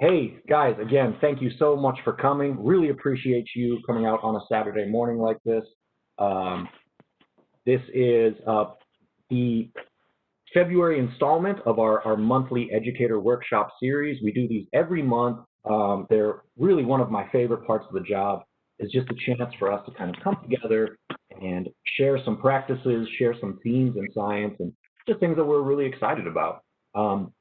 Hey, guys, again, thank you so much for coming. Really appreciate you coming out on a Saturday morning like this. Um, this is uh, the February installment of our, our monthly educator workshop series. We do these every month. Um, they're really one of my favorite parts of the job is just a chance for us to kind of come together and share some practices, share some themes in science, and just things that we're really excited about. Um,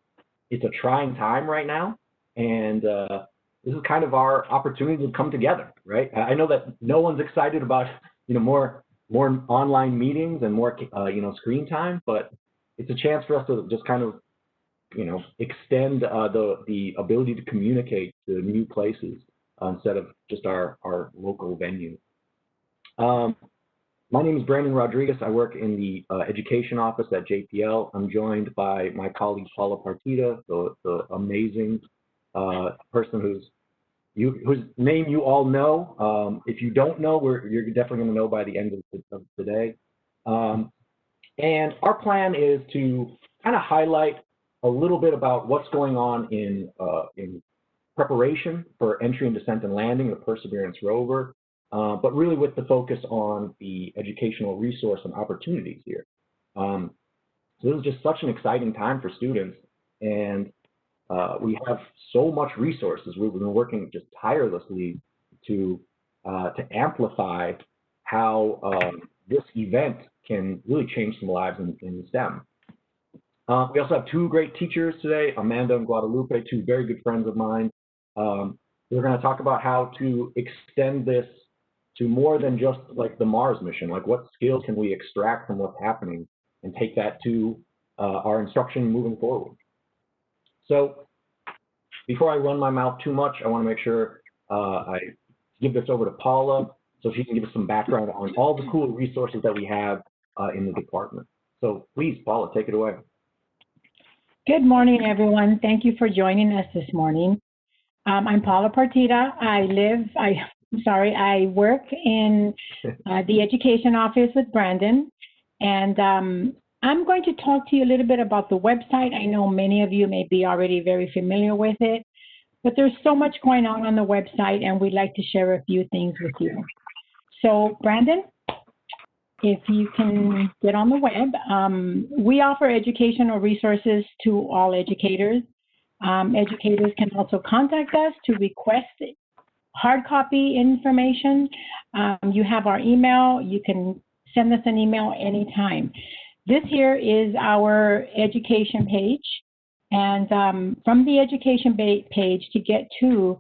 it's a trying time right now, and uh, this is kind of our opportunity to come together, right? I know that no one's excited about you know more more online meetings and more uh, you know screen time, but it's a chance for us to just kind of you know extend uh, the the ability to communicate to new places uh, instead of just our our local venue. Um, my name is Brandon Rodriguez. I work in the uh, education office at JPL. I'm joined by my colleague Paula Partida, the, the amazing uh, person who's you, whose name you all know. Um, if you don't know, you're definitely going to know by the end of, the, of today. Um, and our plan is to kind of highlight a little bit about what's going on in, uh, in preparation for entry and descent and landing of Perseverance rover, uh, but really with the focus on the educational resource and opportunities here. Um, so this is just such an exciting time for students, and uh, we have so much resources. We've been working just tirelessly to uh, to amplify how um, this event can really change some lives in, in STEM. Uh, we also have two great teachers today, Amanda and Guadalupe, two very good friends of mine. Um, we're going to talk about how to extend this to more than just like the Mars mission, like what skills can we extract from what's happening and take that to uh, our instruction moving forward. So before I run my mouth too much, I want to make sure uh, I give this over to Paula so she can give us some background on all the cool resources that we have uh, in the department. So please, Paula, take it away. Good morning, everyone. Thank you for joining us this morning. Um, I'm Paula Partida. I live, I, am sorry, I work in uh, the education office with Brandon. And um, I'm going to talk to you a little bit about the website. I know many of you may be already very familiar with it, but there's so much going on on the website and we'd like to share a few things with you. So Brandon, if you can get on the web, um, we offer educational resources to all educators. Um, educators can also contact us to request hard copy information. Um, you have our email. You can send us an email anytime. This here is our education page. And um, from the education page to get to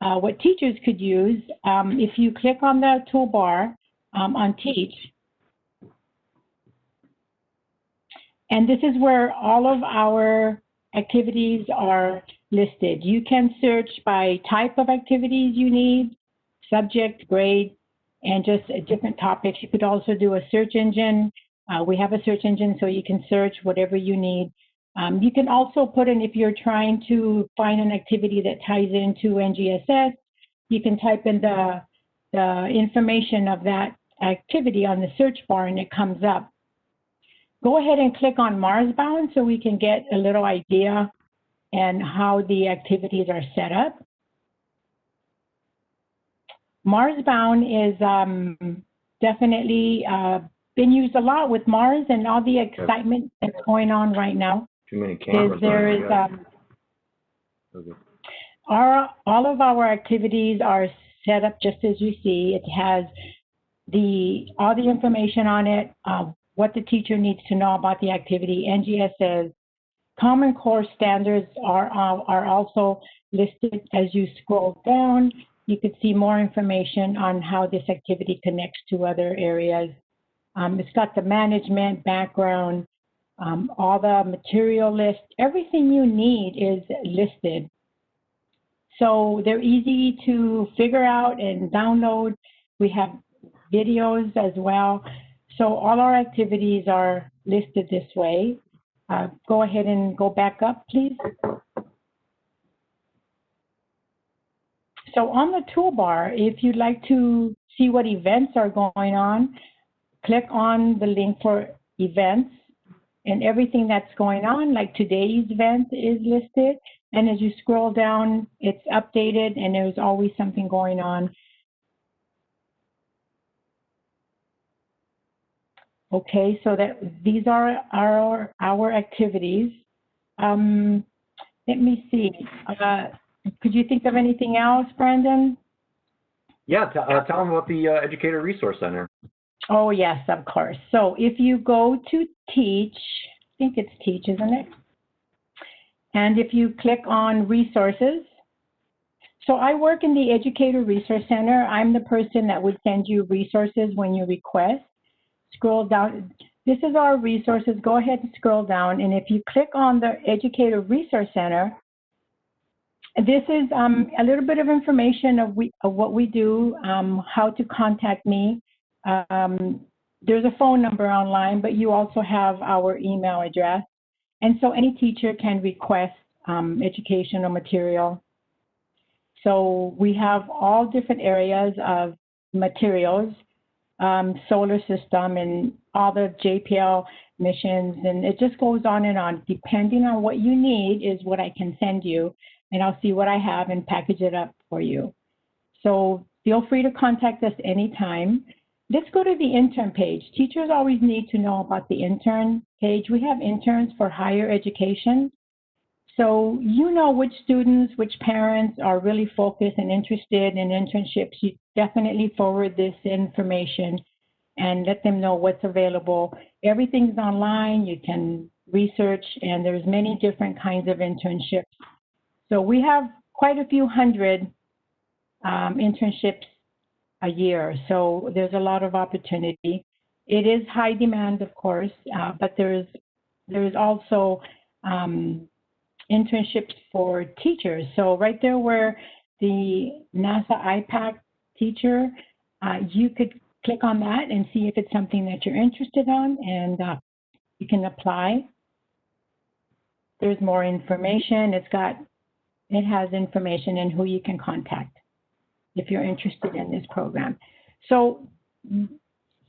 uh, what teachers could use, um, if you click on the toolbar um, on Teach, and this is where all of our activities are listed. You can search by type of activities you need, subject, grade, and just different topics. You could also do a search engine. Uh, we have a search engine so you can search whatever you need. Um, you can also put in, if you're trying to find an activity that ties into NGSS, you can type in the, the information of that activity on the search bar and it comes up. Go ahead and click on Marsbound so we can get a little idea and how the activities are set up. Marsbound is um, definitely uh, been used a lot with Mars and all the excitement that's going on right now. Too many cameras. There is, um, okay. our, all of our activities are set up just as you see. It has the all the information on it, uh, what the teacher needs to know about the activity. NGSS Common Core standards are, uh, are also listed as you scroll down. You could see more information on how this activity connects to other areas. Um, it's got the management, background, um, all the material list, everything you need is listed. So they're easy to figure out and download. We have videos as well. So all our activities are listed this way. Uh, go ahead and go back up, please. So on the toolbar, if you'd like to see what events are going on, click on the link for events and everything that's going on, like today's event is listed, And as you scroll down, it's updated and there's always something going on. Okay, so that these are our, our activities. Um, let me see. Uh, could you think of anything else, Brandon? Yeah, uh, tell them about the uh, Educator Resource Center. Oh, yes, of course. So if you go to Teach, I think it's Teach, isn't it? And if you click on Resources, so I work in the Educator Resource Center. I'm the person that would send you resources when you request. Scroll down. This is our resources. Go ahead and scroll down. And if you click on the Educator Resource Center, this is um, a little bit of information of, we, of what we do, um, how to contact me. Um, there's a phone number online, but you also have our email address. And so any teacher can request um, educational material. So we have all different areas of materials, um, solar system and all the JPL missions, and it just goes on and on. Depending on what you need is what I can send you, and I'll see what I have and package it up for you. So feel free to contact us anytime. Let's go to the intern page. Teachers always need to know about the intern page. We have interns for higher education. So you know which students, which parents are really focused and interested in internships. You definitely forward this information and let them know what's available. Everything's online. You can research, and there's many different kinds of internships. So we have quite a few hundred um, internships a year. So there's a lot of opportunity. It is high demand, of course, uh, but there's there's also um, internships for teachers. So right there where the NASA IPAC teacher, uh, you could click on that and see if it's something that you're interested on and uh, you can apply. There's more information. It's got, it has information and who you can contact if you're interested in this program. So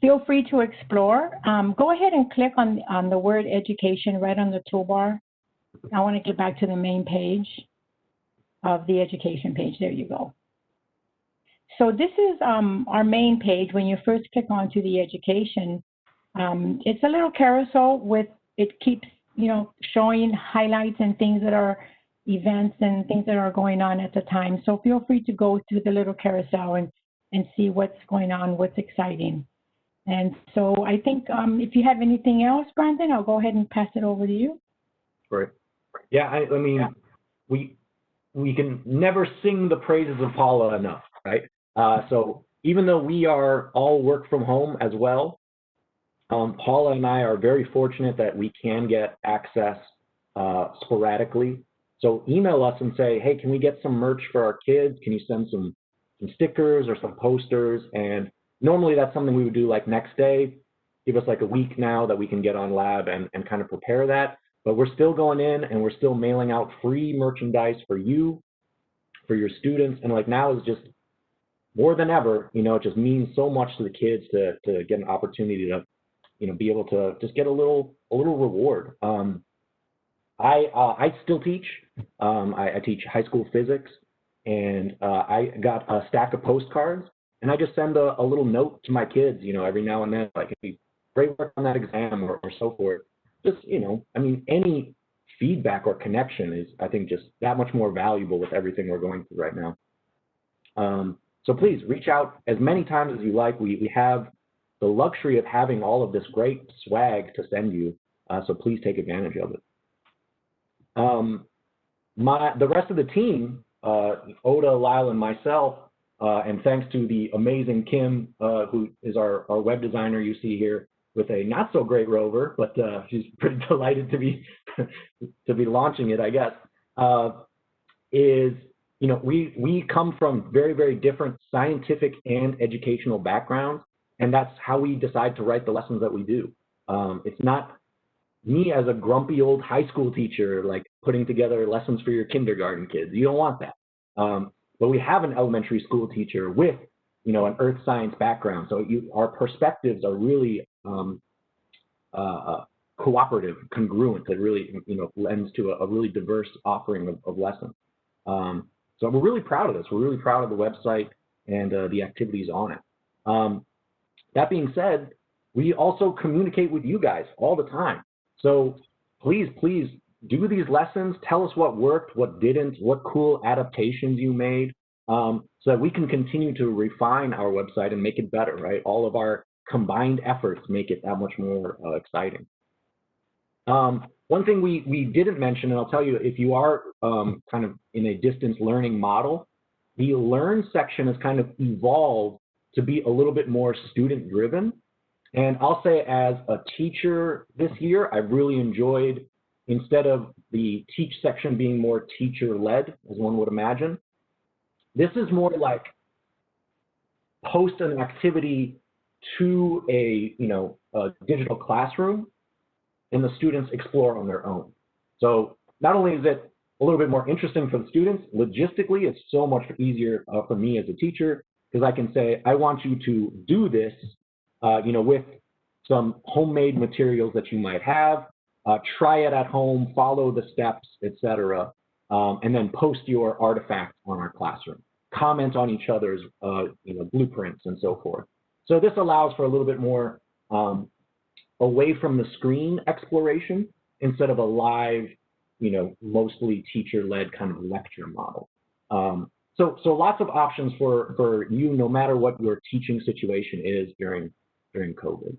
feel free to explore. Um, go ahead and click on, on the word education right on the toolbar. I want to get back to the main page of the education page. There you go. So this is um, our main page. When you first click onto the education, um, it's a little carousel with, it keeps, you know, showing highlights and things that are events and things that are going on at the time. So feel free to go through the little carousel and, and see what's going on, what's exciting. And so I think um, if you have anything else, Brandon, I'll go ahead and pass it over to you. Right. Yeah, I, I mean, we we can never sing the praises of Paula enough, right? Uh, so even though we are all work from home as well, um, Paula and I are very fortunate that we can get access uh, sporadically. So email us and say, hey, can we get some merch for our kids? Can you send some some stickers or some posters? And normally that's something we would do like next day. Give us like a week now that we can get on lab and, and kind of prepare that. But we're still going in and we're still mailing out free merchandise for you, for your students. And like now is just more than ever, you know, it just means so much to the kids to, to get an opportunity to, you know, be able to just get a little, a little reward. Um, I, uh, I still teach. Um, I, I, teach high school physics and uh, I got a stack of postcards and I just send a, a, little note to my kids, you know, every now and then, like, hey, great work on that exam or, or so forth just, you know, I mean, any feedback or connection is, I think, just that much more valuable with everything we're going through right now. Um, so please reach out as many times as you like. We, we have the luxury of having all of this great swag to send you, uh, so please take advantage of it. Um, my, the rest of the team, uh, Ota, Lyle, and myself, uh, and thanks to the amazing Kim, uh, who is our, our web designer you see here, with a not so great rover, but uh, she's pretty delighted to be to be launching it, I guess. Uh, is you know we we come from very very different scientific and educational backgrounds, and that's how we decide to write the lessons that we do. Um, it's not me as a grumpy old high school teacher like putting together lessons for your kindergarten kids. You don't want that. Um, but we have an elementary school teacher with you know, an earth science background. So you, our perspectives are really um, uh, uh, cooperative, congruent, that really, you know, lends to a, a really diverse offering of, of lessons. Um, so we're really proud of this. We're really proud of the website and uh, the activities on it. Um, that being said, we also communicate with you guys all the time. So please, please do these lessons. Tell us what worked, what didn't, what cool adaptations you made, um, so that we can continue to refine our website and make it better, right? All of our combined efforts make it that much more uh, exciting. Um, one thing we, we didn't mention, and I'll tell you, if you are um, kind of in a distance learning model, the Learn section has kind of evolved to be a little bit more student driven. And I'll say as a teacher this year, I've really enjoyed, instead of the teach section being more teacher led, as one would imagine, this is more like post an activity to a, you know, a digital classroom and the students explore on their own. So not only is it a little bit more interesting for the students, logistically, it's so much easier uh, for me as a teacher because I can say, I want you to do this, uh, you know, with some homemade materials that you might have, uh, try it at home, follow the steps, etc., um, and then post your artifacts on our classroom. Comment on each other's, uh, you know, blueprints and so forth. So this allows for a little bit more um, away from the screen exploration instead of a live, you know, mostly teacher-led kind of lecture model. Um, so, so lots of options for, for you, no matter what your teaching situation is during, during COVID.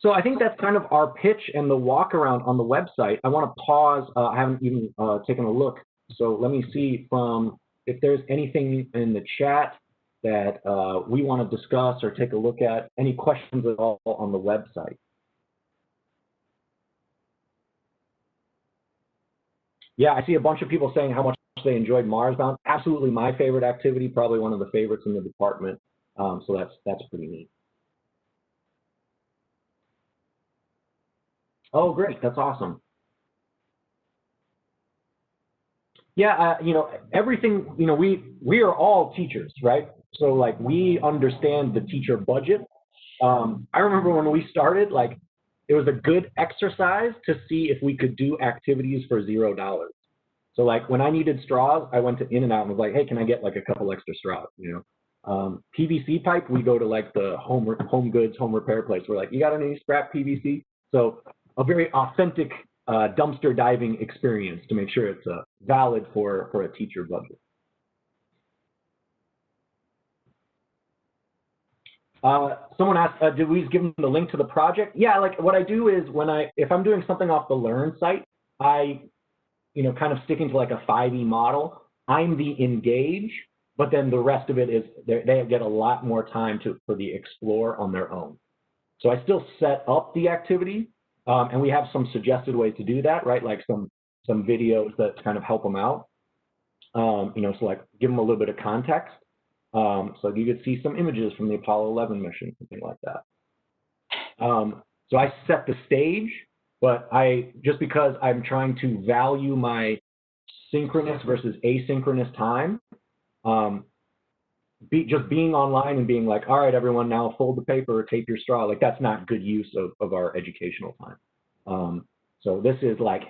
So I think that's kind of our pitch and the walk around on the website. I want to pause. Uh, I haven't even uh, taken a look. So let me see from if there's anything in the chat that uh, we want to discuss or take a look at, any questions at all on the website. Yeah, I see a bunch of people saying how much they enjoyed Marsbound. Absolutely my favorite activity, probably one of the favorites in the department. Um, so that's that's pretty neat. Oh, great. That's awesome. Yeah, uh, you know, everything, you know, we we are all teachers, right? So like we understand the teacher budget. Um, I remember when we started, like it was a good exercise to see if we could do activities for zero dollars. So like when I needed straws, I went to In and Out and was like, hey, can I get like a couple extra straws? You know, um, PVC pipe, we go to like the home home goods, home repair place. We're like, you got any scrap PVC? So a very authentic uh, dumpster diving experience to make sure it's uh, valid for for a teacher budget. Uh, someone asked, uh, did we give them the link to the project? Yeah, like what I do is when I, if I'm doing something off the Learn site, I, you know, kind of sticking to like a 5E model, I'm the engage, but then the rest of it is they get a lot more time to for the explore on their own. So I still set up the activity, um, and we have some suggested ways to do that, right? Like some some videos that kind of help them out. Um, you know, so like give them a little bit of context. Um, so you could see some images from the Apollo 11 mission, something like that. Um, so I set the stage, but I just because I'm trying to value my synchronous versus asynchronous time, um, be, just being online and being like, all right, everyone, now fold the paper, tape your straw, like that's not good use of, of our educational time. Um, so this is like,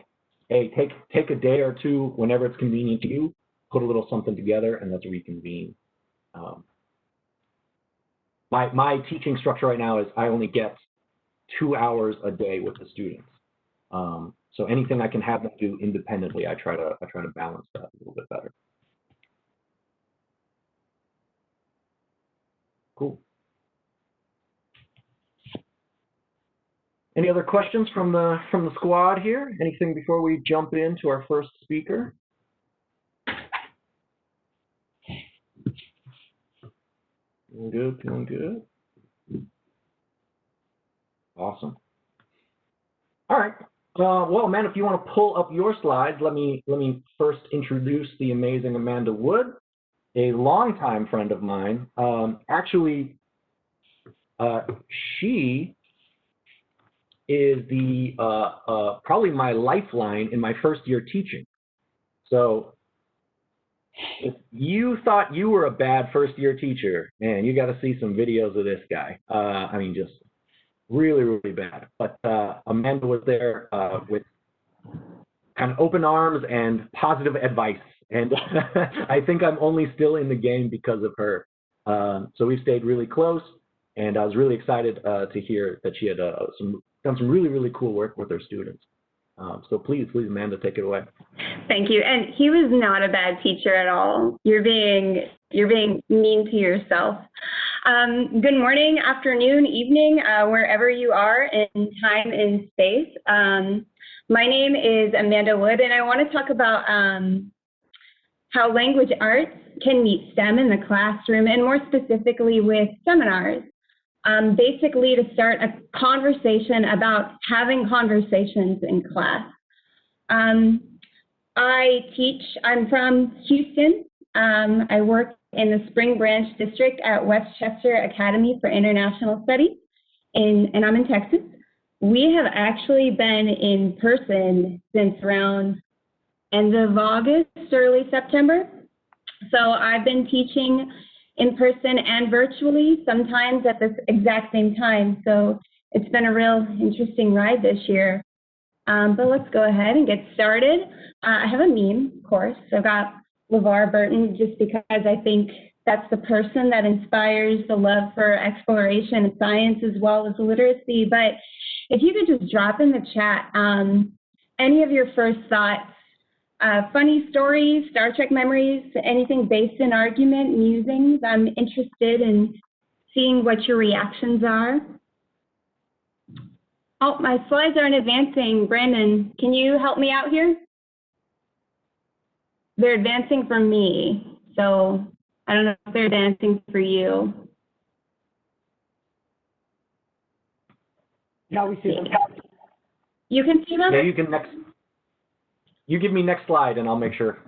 hey, take take a day or two whenever it's convenient to you, put a little something together, and let's reconvene. Um, my, my teaching structure right now is I only get two hours a day with the students. Um, so anything I can have them do independently, I try to I try to balance that a little bit better. Cool. Any other questions from the from the squad here? Anything before we jump into our first speaker? Feeling good, feeling good. Awesome. All right. Uh, well, man, if you want to pull up your slides, let me let me first introduce the amazing Amanda Wood, a longtime friend of mine. Um, actually, uh, she is the uh, uh probably my lifeline in my first year teaching. So if you thought you were a bad first year teacher, man, you got to see some videos of this guy. Uh, I mean, just really, really bad. But uh, Amanda was there uh, with kind of open arms and positive advice. And I think I'm only still in the game because of her. Um, so we've stayed really close, and I was really excited uh, to hear that she had uh, some done some really, really cool work with her students. Um, so please, please, Amanda, take it away. Thank you. And he was not a bad teacher at all. You're being you're being mean to yourself. Um, good morning, afternoon, evening, uh, wherever you are in time and space. Um, my name is Amanda Wood, and I want to talk about um, how language arts can meet STEM in the classroom, and more specifically with seminars. Um, basically, to start a conversation about having conversations in class. Um, I teach, I'm from Houston. Um, I work in the Spring Branch District at Westchester Academy for International Studies, in, and I'm in Texas. We have actually been in person since around end of August, early September. So I've been teaching in person and virtually, sometimes at the exact same time. So it's been a real interesting ride this year. Um, but let's go ahead and get started. Uh, I have a meme, of course. I've got LeVar Burton just because I think that's the person that inspires the love for exploration and science as well as literacy. But if you could just drop in the chat um, any of your first thoughts, uh, funny stories, Star Trek memories, anything based in argument, musings. I'm interested in seeing what your reactions are. Oh, my slides aren't advancing. Brandon, can you help me out here? They're advancing for me, so I don't know if they're advancing for you. Yeah, we see them. You can see them? Yeah, you can next. You give me next slide, and I'll make sure.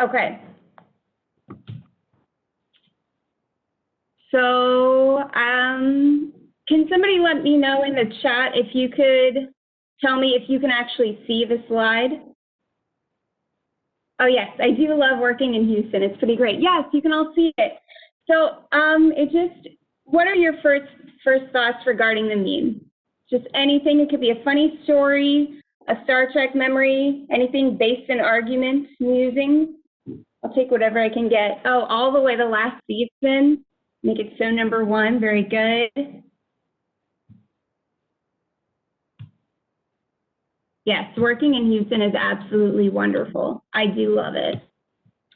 Okay. So, um, can somebody let me know in the chat if you could tell me if you can actually see the slide? Oh yes, I do love working in Houston. It's pretty great. Yes, you can all see it. So, um, it just, what are your first first thoughts regarding the meme? Just anything. It could be a funny story, a Star Trek memory, anything based in arguments, musings. I'll take whatever I can get. Oh, all the way to last season. Make it so number one. Very good. Yes, working in Houston is absolutely wonderful. I do love it.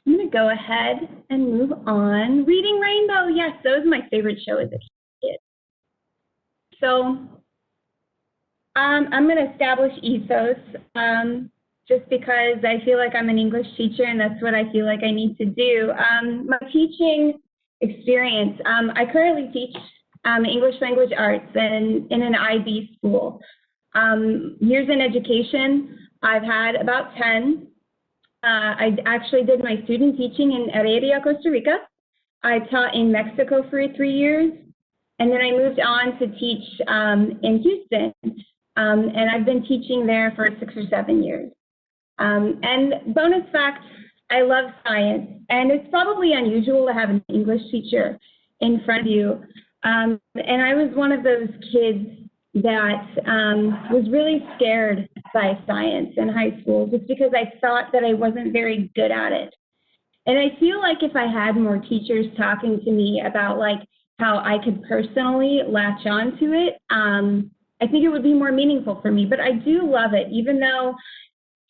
I'm going to go ahead and move on. Reading Rainbow. Yes, that was my favorite show as a kid. So um, I'm going to establish ethos um, just because I feel like I'm an English teacher and that's what I feel like I need to do. Um, my teaching experience, um, I currently teach um, English language arts in, in an IB school. Um, years in education, I've had about 10. Uh, I actually did my student teaching in Heredia, Costa Rica. I taught in Mexico for three years, and then I moved on to teach in Houston, um, and I've been teaching there for six or seven years. Um, and bonus fact, I love science, and it's probably unusual to have an English teacher in front of you. Um, and I was one of those kids that um, was really scared by science in high school just because I thought that I wasn't very good at it. And I feel like if I had more teachers talking to me about like how I could personally latch on to it, um, I think it would be more meaningful for me. But I do love it, even though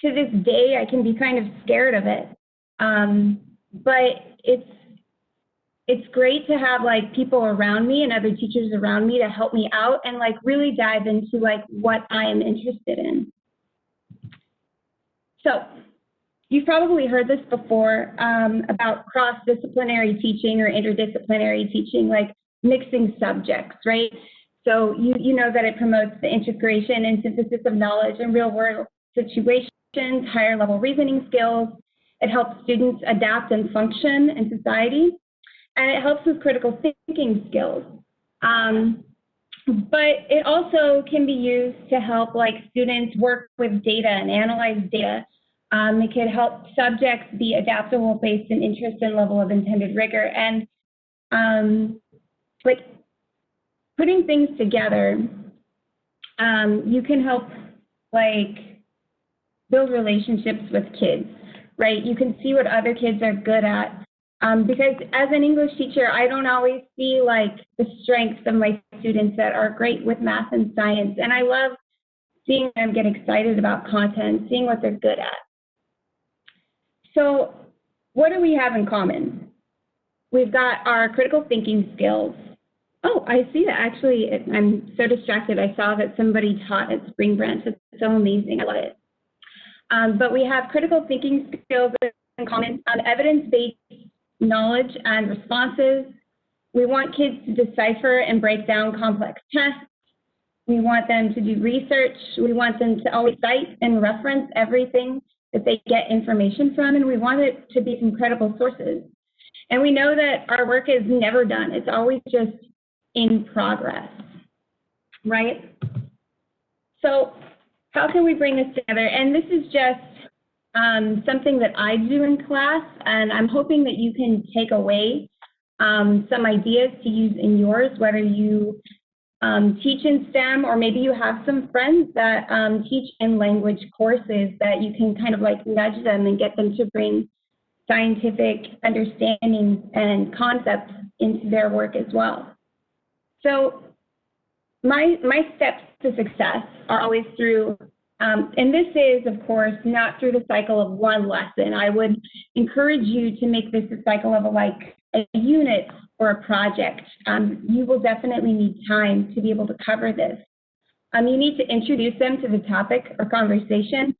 to this day I can be kind of scared of it. Um, but it's it's great to have like people around me and other teachers around me to help me out and like really dive into like what I am interested in. So you've probably heard this before um, about cross-disciplinary teaching or interdisciplinary teaching, like mixing subjects, right? So you, you know that it promotes the integration and synthesis of knowledge in real world situations, higher level reasoning skills. It helps students adapt and function in society and it helps with critical thinking skills. Um, but it also can be used to help like students work with data and analyze data. Um, it can help subjects be adaptable based on interest and level of intended rigor. And um, like putting things together, um, you can help like build relationships with kids, right? You can see what other kids are good at. Um, because as an English teacher, I don't always see like the strengths of my students that are great with math and science. And I love seeing them get excited about content, seeing what they're good at. So what do we have in common? We've got our critical thinking skills. Oh, I see that. Actually, I'm so distracted. I saw that somebody taught at Spring Branch. It's so amazing. I love it. Um, but we have critical thinking skills in common, evidence-based knowledge and responses. We want kids to decipher and break down complex tests. We want them to do research. We want them to always cite and reference everything that they get information from, and we want it to be from credible sources. And we know that our work is never done. It's always just in progress, right? So how can we bring this together? And this is just um, something that I do in class, and I'm hoping that you can take away um, some ideas to use in yours, whether you um, teach in STEM or maybe you have some friends that um, teach in language courses that you can kind of like nudge them and get them to bring scientific understanding and concepts into their work as well. So my, my steps to success are always through, um, and this is, of course, not through the cycle of one lesson. I would encourage you to make this a cycle of a, like a unit or a project. Um, you will definitely need time to be able to cover this. Um, you need to introduce them to the topic or conversation,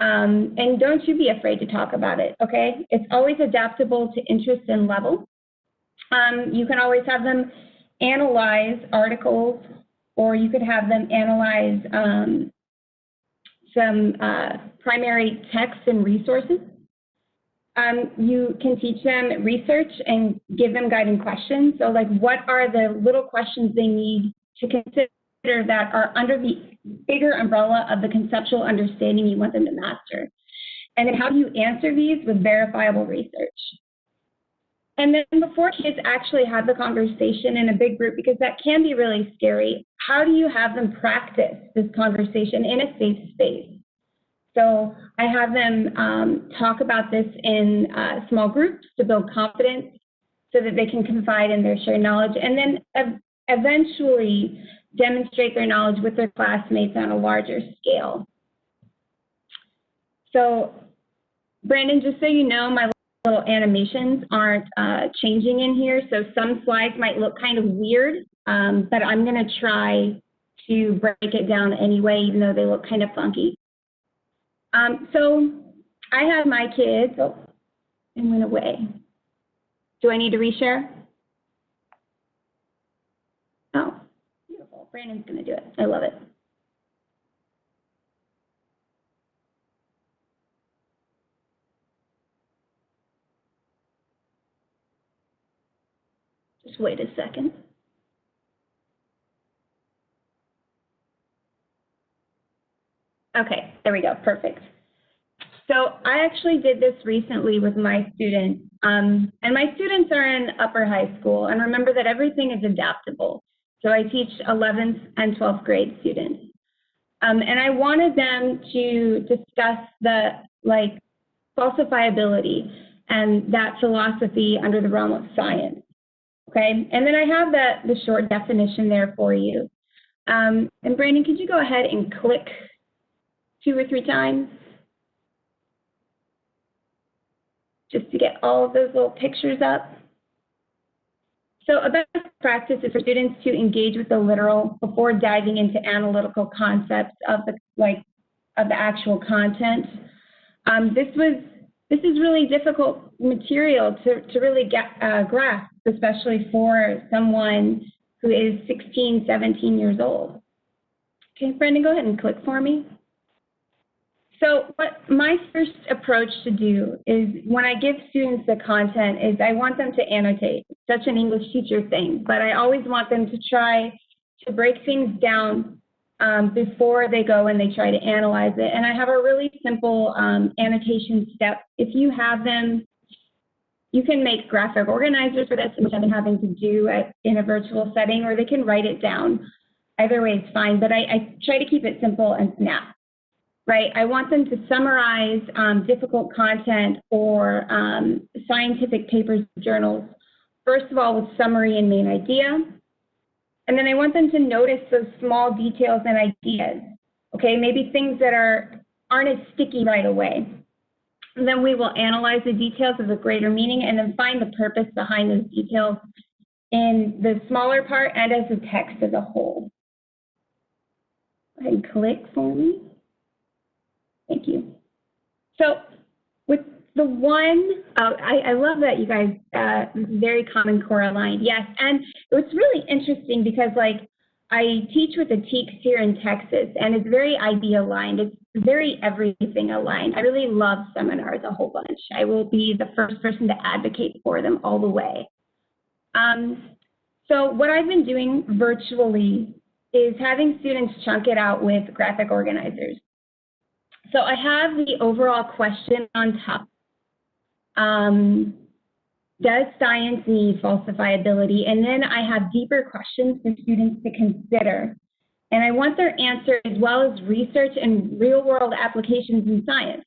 um, and don't you be afraid to talk about it, okay? It's always adaptable to interest and level. Um, you can always have them analyze articles, or you could have them analyze um, some uh, primary texts and resources. Um, you can teach them research and give them guiding questions. So like what are the little questions they need to consider that are under the bigger umbrella of the conceptual understanding you want them to master? And then how do you answer these with verifiable research? And then before kids actually have the conversation in a big group, because that can be really scary, how do you have them practice this conversation in a safe space? So I have them um, talk about this in uh, small groups to build confidence so that they can confide in their shared knowledge and then ev eventually demonstrate their knowledge with their classmates on a larger scale. So Brandon, just so you know, my little animations aren't uh, changing in here. So some slides might look kind of weird, um, but I'm going to try to break it down anyway, even though they look kind of funky. Um, so I have my kids, oh, and went away. Do I need to reshare? Oh, beautiful. Brandon's going to do it. I love it. Just wait a second. Okay, there we go, perfect. So I actually did this recently with my students, um, and my students are in upper high school, and remember that everything is adaptable. So I teach 11th and 12th grade students. Um, and I wanted them to discuss the like falsifiability and that philosophy under the realm of science. Okay, and then I have the, the short definition there for you. Um, and Brandon, could you go ahead and click two or three times? Just to get all of those little pictures up. So a best practice is for students to engage with the literal before diving into analytical concepts of the like of the actual content. Um, this was this is really difficult material to, to really get uh, grasp, especially for someone who is 16, 17 years old. Okay, Brendan, go ahead and click for me. So what my first approach to do is when I give students the content is I want them to annotate. Such an English teacher thing, but I always want them to try to break things down um, before they go and they try to analyze it. And I have a really simple um, annotation step. If you have them, you can make graphic organizers for this, I've been having to do at, in a virtual setting, or they can write it down. Either way is fine, but I, I try to keep it simple and snap, right? I want them to summarize um, difficult content or um, scientific papers, journals, first of all with summary and main idea. And then I want them to notice those small details and ideas, okay? Maybe things that are, aren't as sticky right away. And then we will analyze the details of the greater meaning and then find the purpose behind those details in the smaller part and as a text as a whole. And click for me. Thank you. So with the one, oh, I, I love that you guys, uh, very Common Core aligned. Yes, and it was really interesting because like I teach with the TEKS here in Texas, and it's very IB aligned. It's very everything aligned. I really love seminars a whole bunch. I will be the first person to advocate for them all the way. Um, so what I've been doing virtually is having students chunk it out with graphic organizers. So I have the overall question on top. Um, does science need falsifiability? And then I have deeper questions for students to consider. And I want their answer as well as research and real world applications in science.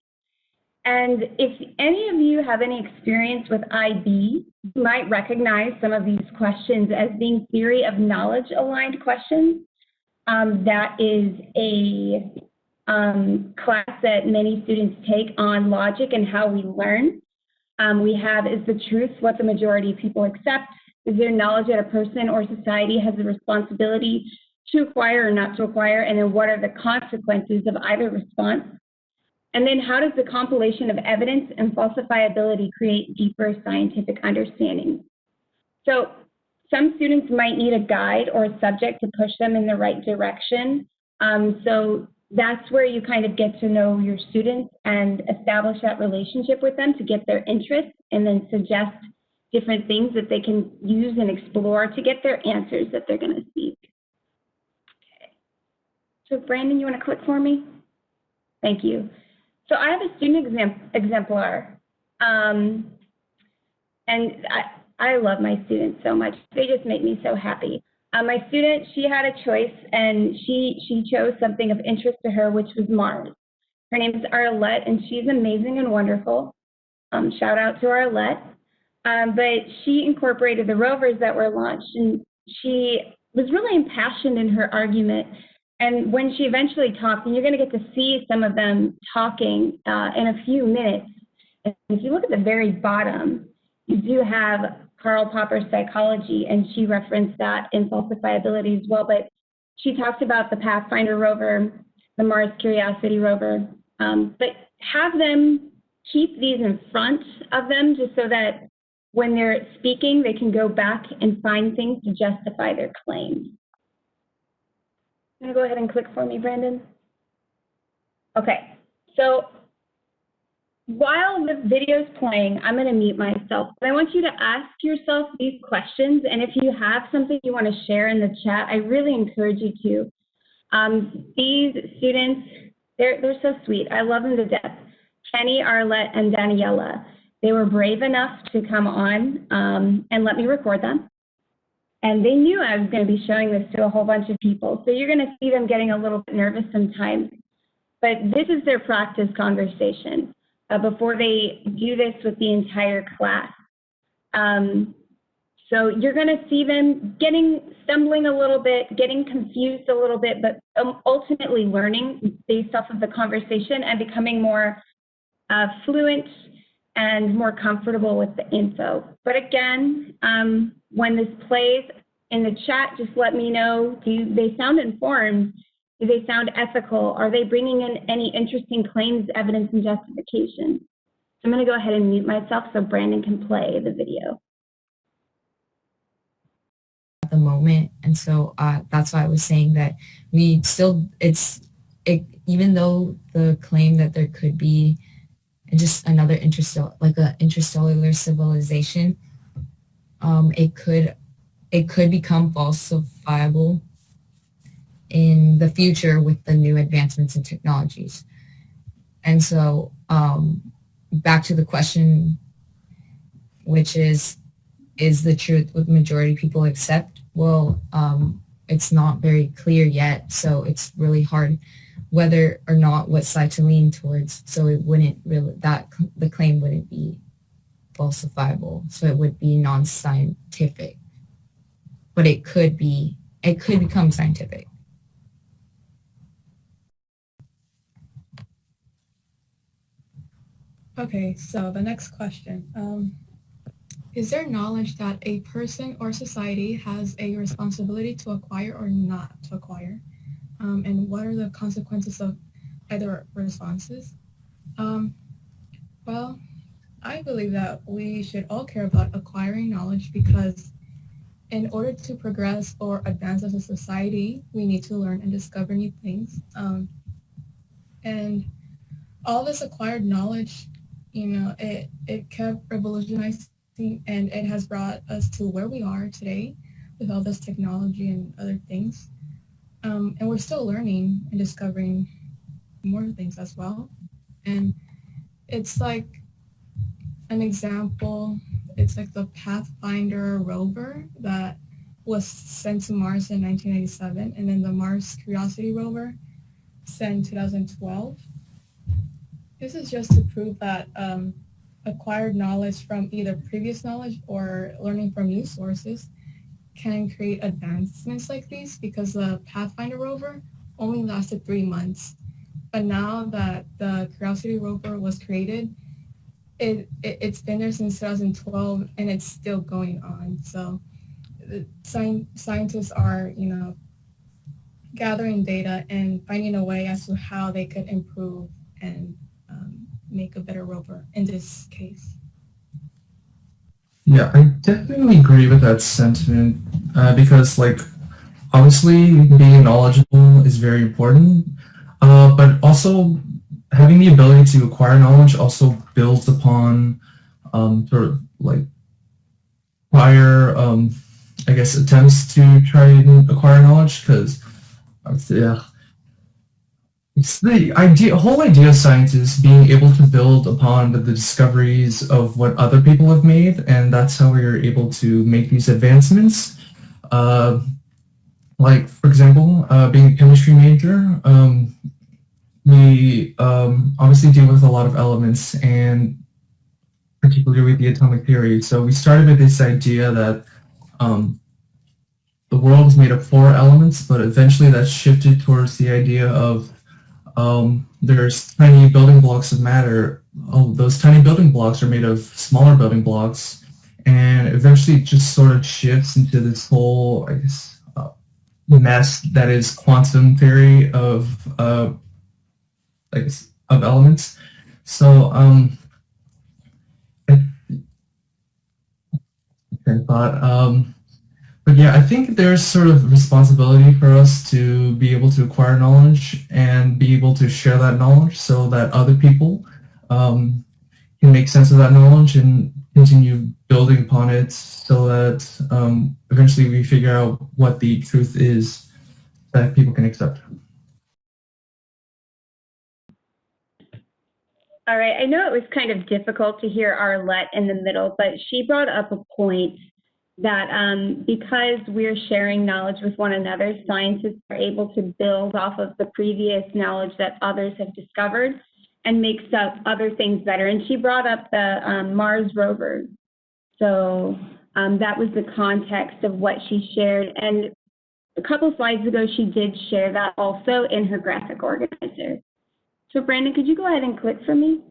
And if any of you have any experience with IB, you might recognize some of these questions as being theory of knowledge aligned questions. Um, that is a um, class that many students take on logic and how we learn. Um, we have is the truth what the majority of people accept? Is there knowledge that a person or society has the responsibility to acquire or not to acquire? And then what are the consequences of either response? And then how does the compilation of evidence and falsifiability create deeper scientific understanding? So some students might need a guide or a subject to push them in the right direction. Um, so that's where you kind of get to know your students and establish that relationship with them to get their interest and then suggest different things that they can use and explore to get their answers that they're going to seek. Okay. So Brandon, you want to click for me? Thank you. So I have a student exam exemplar. Um, and I, I love my students so much. They just make me so happy. Uh, my student, she had a choice and she, she chose something of interest to her, which was Mars. Her name is Arlette and she's amazing and wonderful. Um, shout out to Arlette. Um, but she incorporated the rovers that were launched and she was really impassioned in her argument. And when she eventually talked, and you're going to get to see some of them talking uh, in a few minutes, and if you look at the very bottom, you do have Karl Popper's psychology, and she referenced that in falsifiability as well. But she talks about the Pathfinder rover, the Mars Curiosity rover. Um, but have them keep these in front of them just so that when they're speaking, they can go back and find things to justify their claims. Can you go ahead and click for me, Brandon? Okay, so while the video is playing, I'm going to mute myself. But I want you to ask yourself these questions, and if you have something you want to share in the chat, I really encourage you to. Um, these students, they're, they're so sweet. I love them to death. Kenny, Arlette, and Daniela. They were brave enough to come on um, and let me record them. And they knew I was going to be showing this to a whole bunch of people. So you're going to see them getting a little bit nervous sometimes. But this is their practice conversation uh, before they do this with the entire class. Um, so you're going to see them getting, stumbling a little bit, getting confused a little bit, but um, ultimately learning based off of the conversation and becoming more uh, fluent and more comfortable with the info. But again, um, when this plays in the chat, just let me know, do they sound informed? Do they sound ethical? Are they bringing in any interesting claims, evidence, and justification? So I'm going to go ahead and mute myself so Brandon can play the video. At the moment, and so uh, that's why I was saying that we still, it's, it, even though the claim that there could be just another interstellar, like an interstellar civilization, um, it could, it could become falsifiable in the future with the new advancements in technologies. And so um, back to the question, which is is the truth what the majority people accept. Well, um, it's not very clear yet, so it's really hard whether or not what side to lean towards. So it wouldn't really that the claim wouldn't be falsifiable. So it would be non-scientific, but it could be it could become scientific. Okay, so the next question. Um, is there knowledge that a person or society has a responsibility to acquire or not to acquire? Um, and what are the consequences of either responses? Um, well, I believe that we should all care about acquiring knowledge because in order to progress or advance as a society, we need to learn and discover new things. Um, and all this acquired knowledge you know, it, it kept revolutionizing and it has brought us to where we are today with all this technology and other things. Um, and we're still learning and discovering more things as well. And it's like an example, it's like the Pathfinder rover that was sent to Mars in 1987 and then the Mars Curiosity rover sent in 2012 this is just to prove that um, acquired knowledge from either previous knowledge or learning from new sources can create advancements like these because the Pathfinder rover only lasted three months. But now that the Curiosity rover was created, it, it, has been there since 2012 and it's still going on. So sci- scientists are, you know, gathering data and finding a way as to how they could improve and make a better rover in this case. Yeah, I definitely agree with that sentiment uh, because, like, obviously being knowledgeable is very important, uh, but also having the ability to acquire knowledge also builds upon um, sort of like prior, um, I guess, attempts to try and acquire knowledge because, yeah, it's the idea, whole idea of science is being able to build upon the, discoveries of what other people have made, and that's how we are able to make these advancements. Uh, like, for example, uh, being a chemistry major, um, we um, obviously deal with a lot of elements, and particularly with the atomic theory. So we started with this idea that um, the world is made of four elements, but eventually that shifted towards the idea of um, there's tiny building blocks of matter. Oh, those tiny building blocks are made of smaller building blocks, and eventually just sort of shifts into this whole, I guess, uh, mess that is quantum theory of, uh, I guess, of elements. So, um, I, I thought, um, but yeah, I think there's sort of responsibility for us to be able to acquire knowledge and be able to share that knowledge so that other people um, can make sense of that knowledge and continue building upon it so that um, eventually we figure out what the truth is that people can accept. All right, I know it was kind of difficult to hear Arlette in the middle, but she brought up a point that um, because we're sharing knowledge with one another, scientists are able to build off of the previous knowledge that others have discovered and make stuff, other things better. And she brought up the um, Mars rovers. So um, that was the context of what she shared. And a couple slides ago, she did share that also in her graphic organizer. So Brandon, could you go ahead and click for me?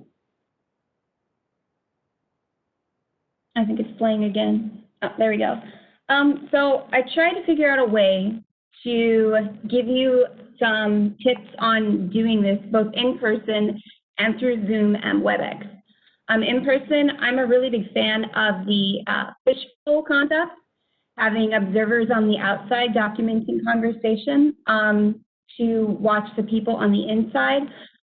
I think it's playing again. Oh, there we go. Um, so I tried to figure out a way to give you some tips on doing this both in person and through Zoom and WebEx. Um, in person, I'm a really big fan of the uh, fishbowl concept, having observers on the outside documenting conversation um, to watch the people on the inside.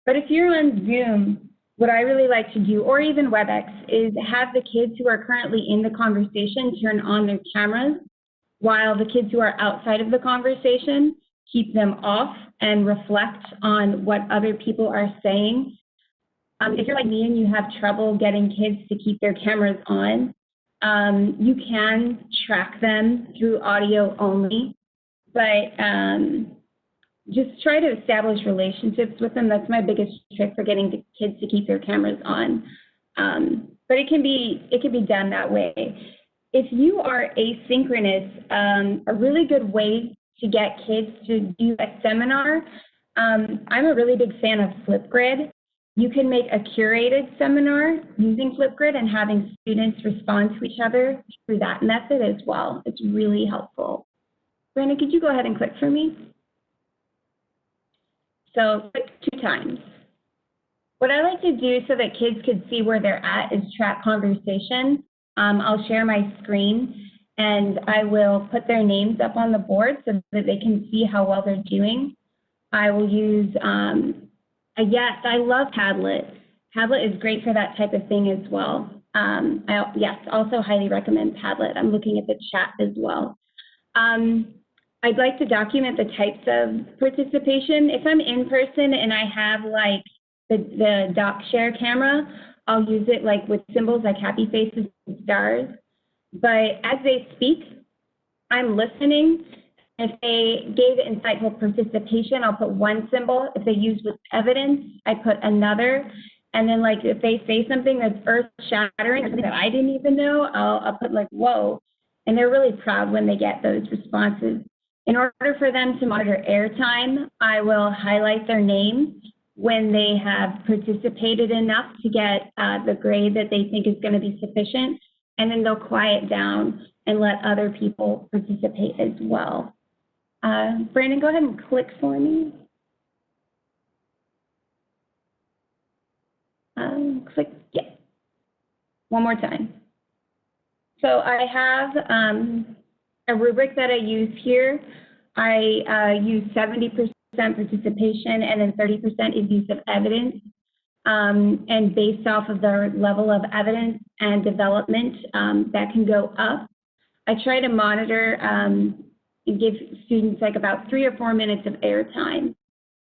But if you're on Zoom, what I really like to do, or even WebEx, is have the kids who are currently in the conversation turn on their cameras, while the kids who are outside of the conversation keep them off and reflect on what other people are saying. Um, if you're like me and you have trouble getting kids to keep their cameras on, Um, you can track them through audio only, but um, just try to establish relationships with them. That's my biggest trick for getting the kids to keep their cameras on. Um, but it can be it can be done that way. If you are asynchronous, um, a really good way to get kids to do a seminar. Um, I'm a really big fan of Flipgrid. You can make a curated seminar using Flipgrid and having students respond to each other through that method as well. It's really helpful. Brandon, could you go ahead and click for me? So two times. What I like to do so that kids could see where they're at is track conversation. Um, I'll share my screen and I will put their names up on the board so that they can see how well they're doing. I will use, um, yes, I love Padlet. Padlet is great for that type of thing as well. Um, I, yes, also highly recommend Padlet. I'm looking at the chat as well. Um, I'd like to document the types of participation. If I'm in person and I have like the, the doc share camera, I'll use it like with symbols like happy faces and stars. But as they speak, I'm listening. If they gave insightful participation, I'll put one symbol. If they use with evidence, I put another. And then like if they say something that's earth shattering that I didn't even know, I'll, I'll put like, whoa. And they're really proud when they get those responses. In order for them to monitor airtime, I will highlight their name when they have participated enough to get uh, the grade that they think is going to be sufficient, and then they'll quiet down and let other people participate as well. Uh, Brandon, go ahead and click for me. Um, click, yeah. One more time. So I have um, a rubric that I use here. I uh, use 70% participation and then 30% is use of evidence. Um, and based off of the level of evidence and development, um, that can go up. I try to monitor um, and give students like about three or four minutes of airtime.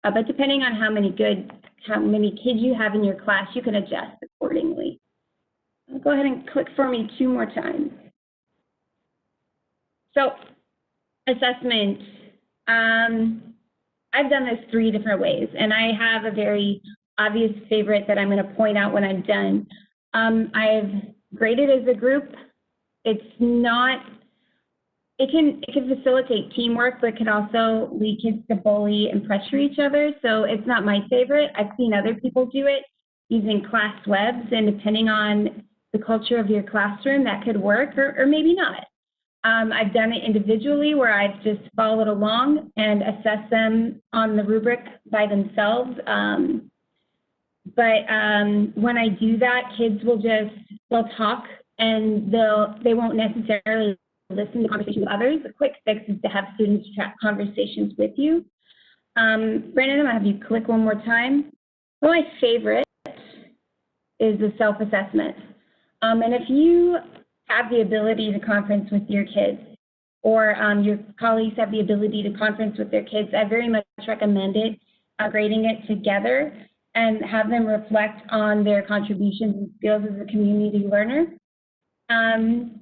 Uh, but depending on how many good, how many kids you have in your class, you can adjust accordingly. I'll go ahead and click for me two more times. So assessment, um, I've done this three different ways, and I have a very obvious favorite that I'm going to point out when I'm done. Um, I've graded as a group. It's not, it can, it can facilitate teamwork, but it can also lead kids to bully and pressure each other. So it's not my favorite. I've seen other people do it using class webs, and depending on the culture of your classroom, that could work or, or maybe not. Um, I've done it individually where I've just followed along and assessed them on the rubric by themselves. Um, but um, when I do that, kids will just, they'll talk and they'll, they won't necessarily listen to conversations with others. The quick fix is to have students track conversations with you. Um, Brandon, I'm gonna have you click one more time. One of my favorite is the self-assessment. Um, and if you have the ability to conference with your kids or um, your colleagues have the ability to conference with their kids, I very much recommend it, uh, grading it together and have them reflect on their contributions and skills as a community learner. Um,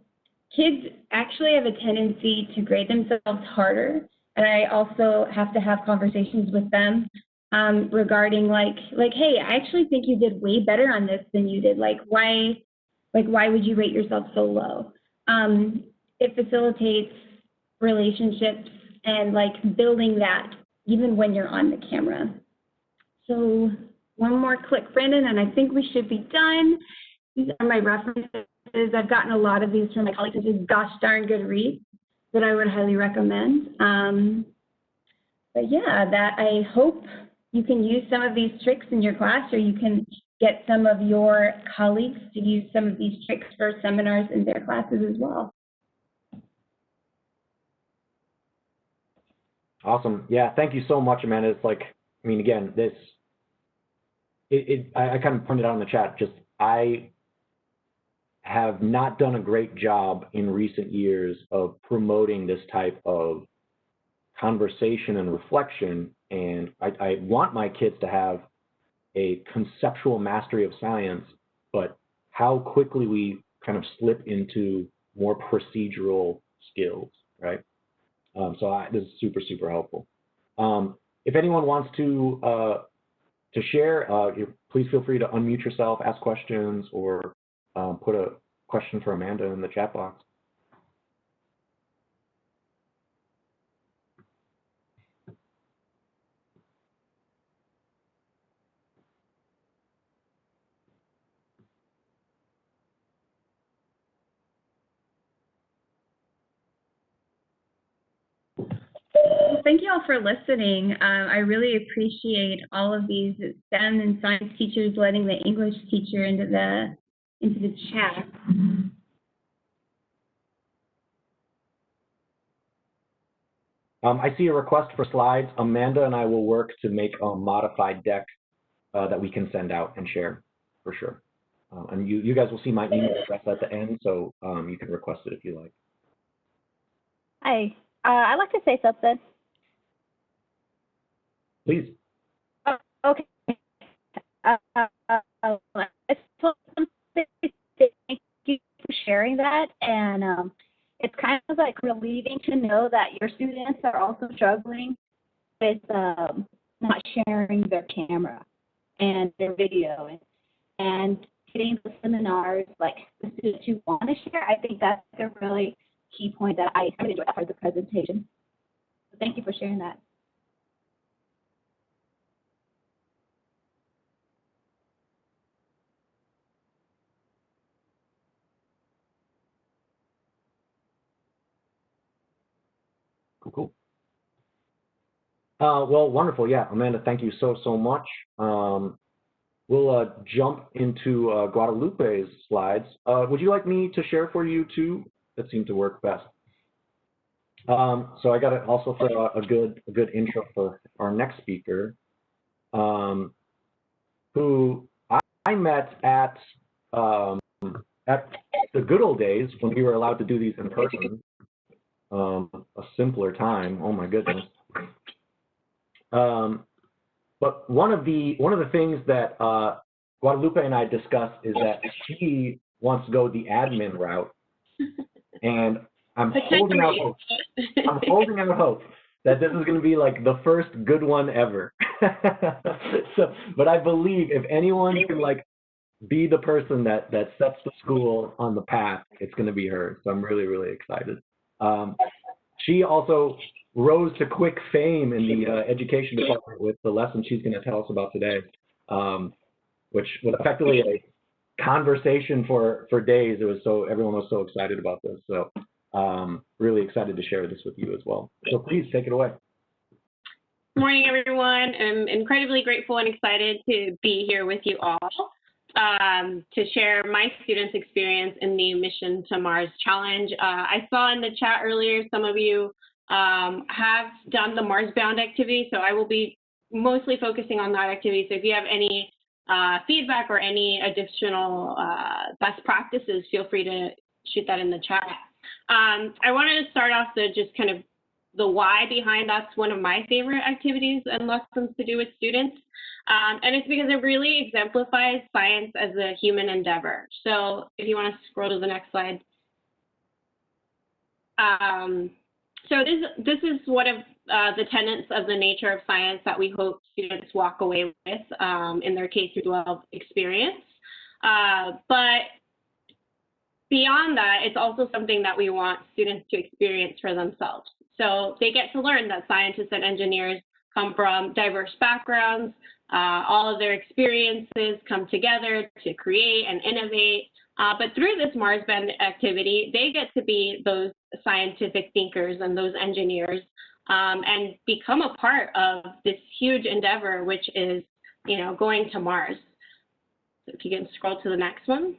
kids actually have a tendency to grade themselves harder, and I also have to have conversations with them um, regarding like, like, hey, I actually think you did way better on this than you did. Like, why, like, why would you rate yourself so low? Um, it facilitates relationships and like building that even when you're on the camera. So one more click, Brandon, and I think we should be done. These are my references. I've gotten a lot of these from my colleagues, which is gosh darn good reads that I would highly recommend. Um, but yeah, that I hope you can use some of these tricks in your class or you can get some of your colleagues to use some of these tricks for seminars in their classes as well. Awesome. Yeah, thank you so much, Amanda. It's like, I mean, again, this, it, it I, I kind of pointed out in the chat, just I have not done a great job in recent years of promoting this type of conversation and reflection. And I, I want my kids to have a conceptual mastery of science, but how quickly we kind of slip into more procedural skills, right? Um, so I, this is super, super helpful. Um, if anyone wants to uh, to share, uh, please feel free to unmute yourself, ask questions, or um, put a question for Amanda in the chat box. Thank you all for listening. Um, I really appreciate all of these STEM and science teachers letting the English teacher into the into the chat. Um, I see a request for slides. Amanda and I will work to make a modified deck uh, that we can send out and share for sure. Uh, and you, you guys will see my email address at the end, so um, you can request it if you like. Hi, uh, I'd like to say something. Please. Uh, okay. Uh, uh, uh, thank you for sharing that, and um, it's kind of like relieving to know that your students are also struggling with um, not sharing their camera and their video and, and getting the seminars like the students who want to share. I think that's a really key point that I enjoyed part of the presentation. So thank you for sharing that. Cool, cool. Uh, well, wonderful. Yeah, Amanda, thank you so, so much. Um, we'll uh, jump into uh, Guadalupe's slides. Uh, would you like me to share for you too? That seemed to work best. Um, so I got it also for a, a good, a good intro for our next speaker, um, who I, I met at um, at the good old days when we were allowed to do these in person um, a simpler time. Oh my goodness. Um, but one of the one of the things that uh, Guadalupe and I discussed is that she wants to go the admin route, and I'm holding out hope. I'm holding out hope that this is going to be like the first good one ever. so, but I believe if anyone can like be the person that that sets the school on the path, it's going to be her. So I'm really really excited. Um, she also rose to quick fame in the uh, education department with the lesson she's going to tell us about today, um, which was effectively a conversation for for days. It was so everyone was so excited about this. So um, really excited to share this with you as well. So please take it away. Morning, everyone. I'm incredibly grateful and excited to be here with you all um, to share my students' experience in the Mission to Mars Challenge. Uh, I saw in the chat earlier some of you um, have done the Mars Bound activity, so I will be mostly focusing on that activity. So if you have any uh, feedback or any additional uh, best practices, feel free to shoot that in the chat. Um, I wanted to start off the just kind of the why behind that's one of my favorite activities and lessons to do with students. Um, and it's because it really exemplifies science as a human endeavor. So if you want to scroll to the next slide. Um, so this, this is one of uh, the tenets of the nature of science that we hope students walk away with um, in their K through 12 experience. Uh, but beyond that, it's also something that we want students to experience for themselves. So they get to learn that scientists and engineers come from diverse backgrounds. Uh, all of their experiences come together to create and innovate. Uh, but through this Mars Bound activity, they get to be those scientific thinkers and those engineers um, and become a part of this huge endeavor, which is, you know, going to Mars. So if you can scroll to the next one.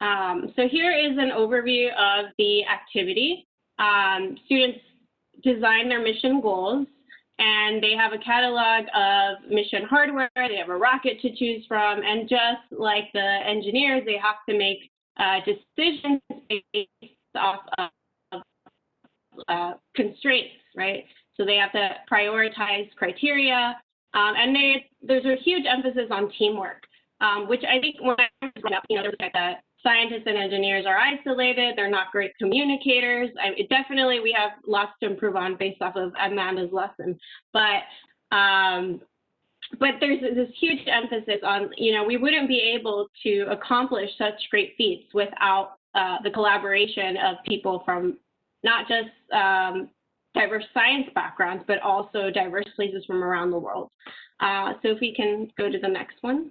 Um, so here is an overview of the activity. Um, students design their mission goals and they have a catalog of mission hardware, they have a rocket to choose from, and just like the engineers, they have to make uh, decisions based off of uh, constraints, right? So they have to prioritize criteria, um, and they, there's a huge emphasis on teamwork, um, which I think when I was growing up, you know, there was like that scientists and engineers are isolated. They're not great communicators. I, definitely, we have lots to improve on based off of Amanda's lesson. But um, but there's this huge emphasis on, you know, we wouldn't be able to accomplish such great feats without uh, the collaboration of people from not just um, diverse science backgrounds, but also diverse places from around the world. Uh, so if we can go to the next one.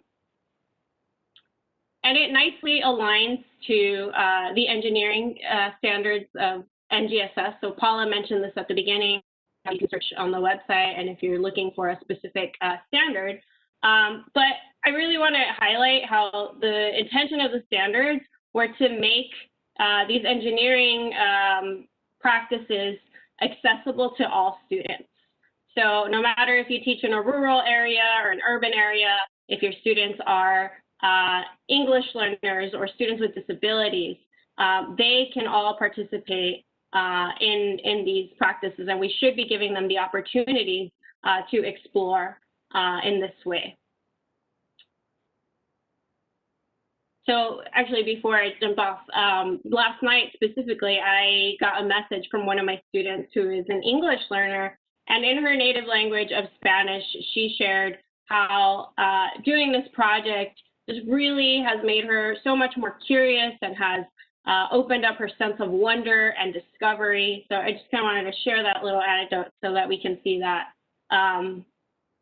And it nicely aligns to uh, the engineering uh, standards of NGSS. So Paula mentioned this at the beginning. You can search on the website, and if you're looking for a specific uh, standard. Um, but I really want to highlight how the intention of the standards were to make uh, these engineering um, practices accessible to all students. So no matter if you teach in a rural area or an urban area, if your students are uh, English learners or students with disabilities, uh, they can all participate uh, in, in these practices and we should be giving them the opportunity uh, to explore uh, in this way. So actually, before I jump off, um, last night specifically, I got a message from one of my students who is an English learner, and in her native language of Spanish, she shared how uh, doing this project just really has made her so much more curious and has uh, opened up her sense of wonder and discovery. So I just kind of wanted to share that little anecdote so that we can see that, um,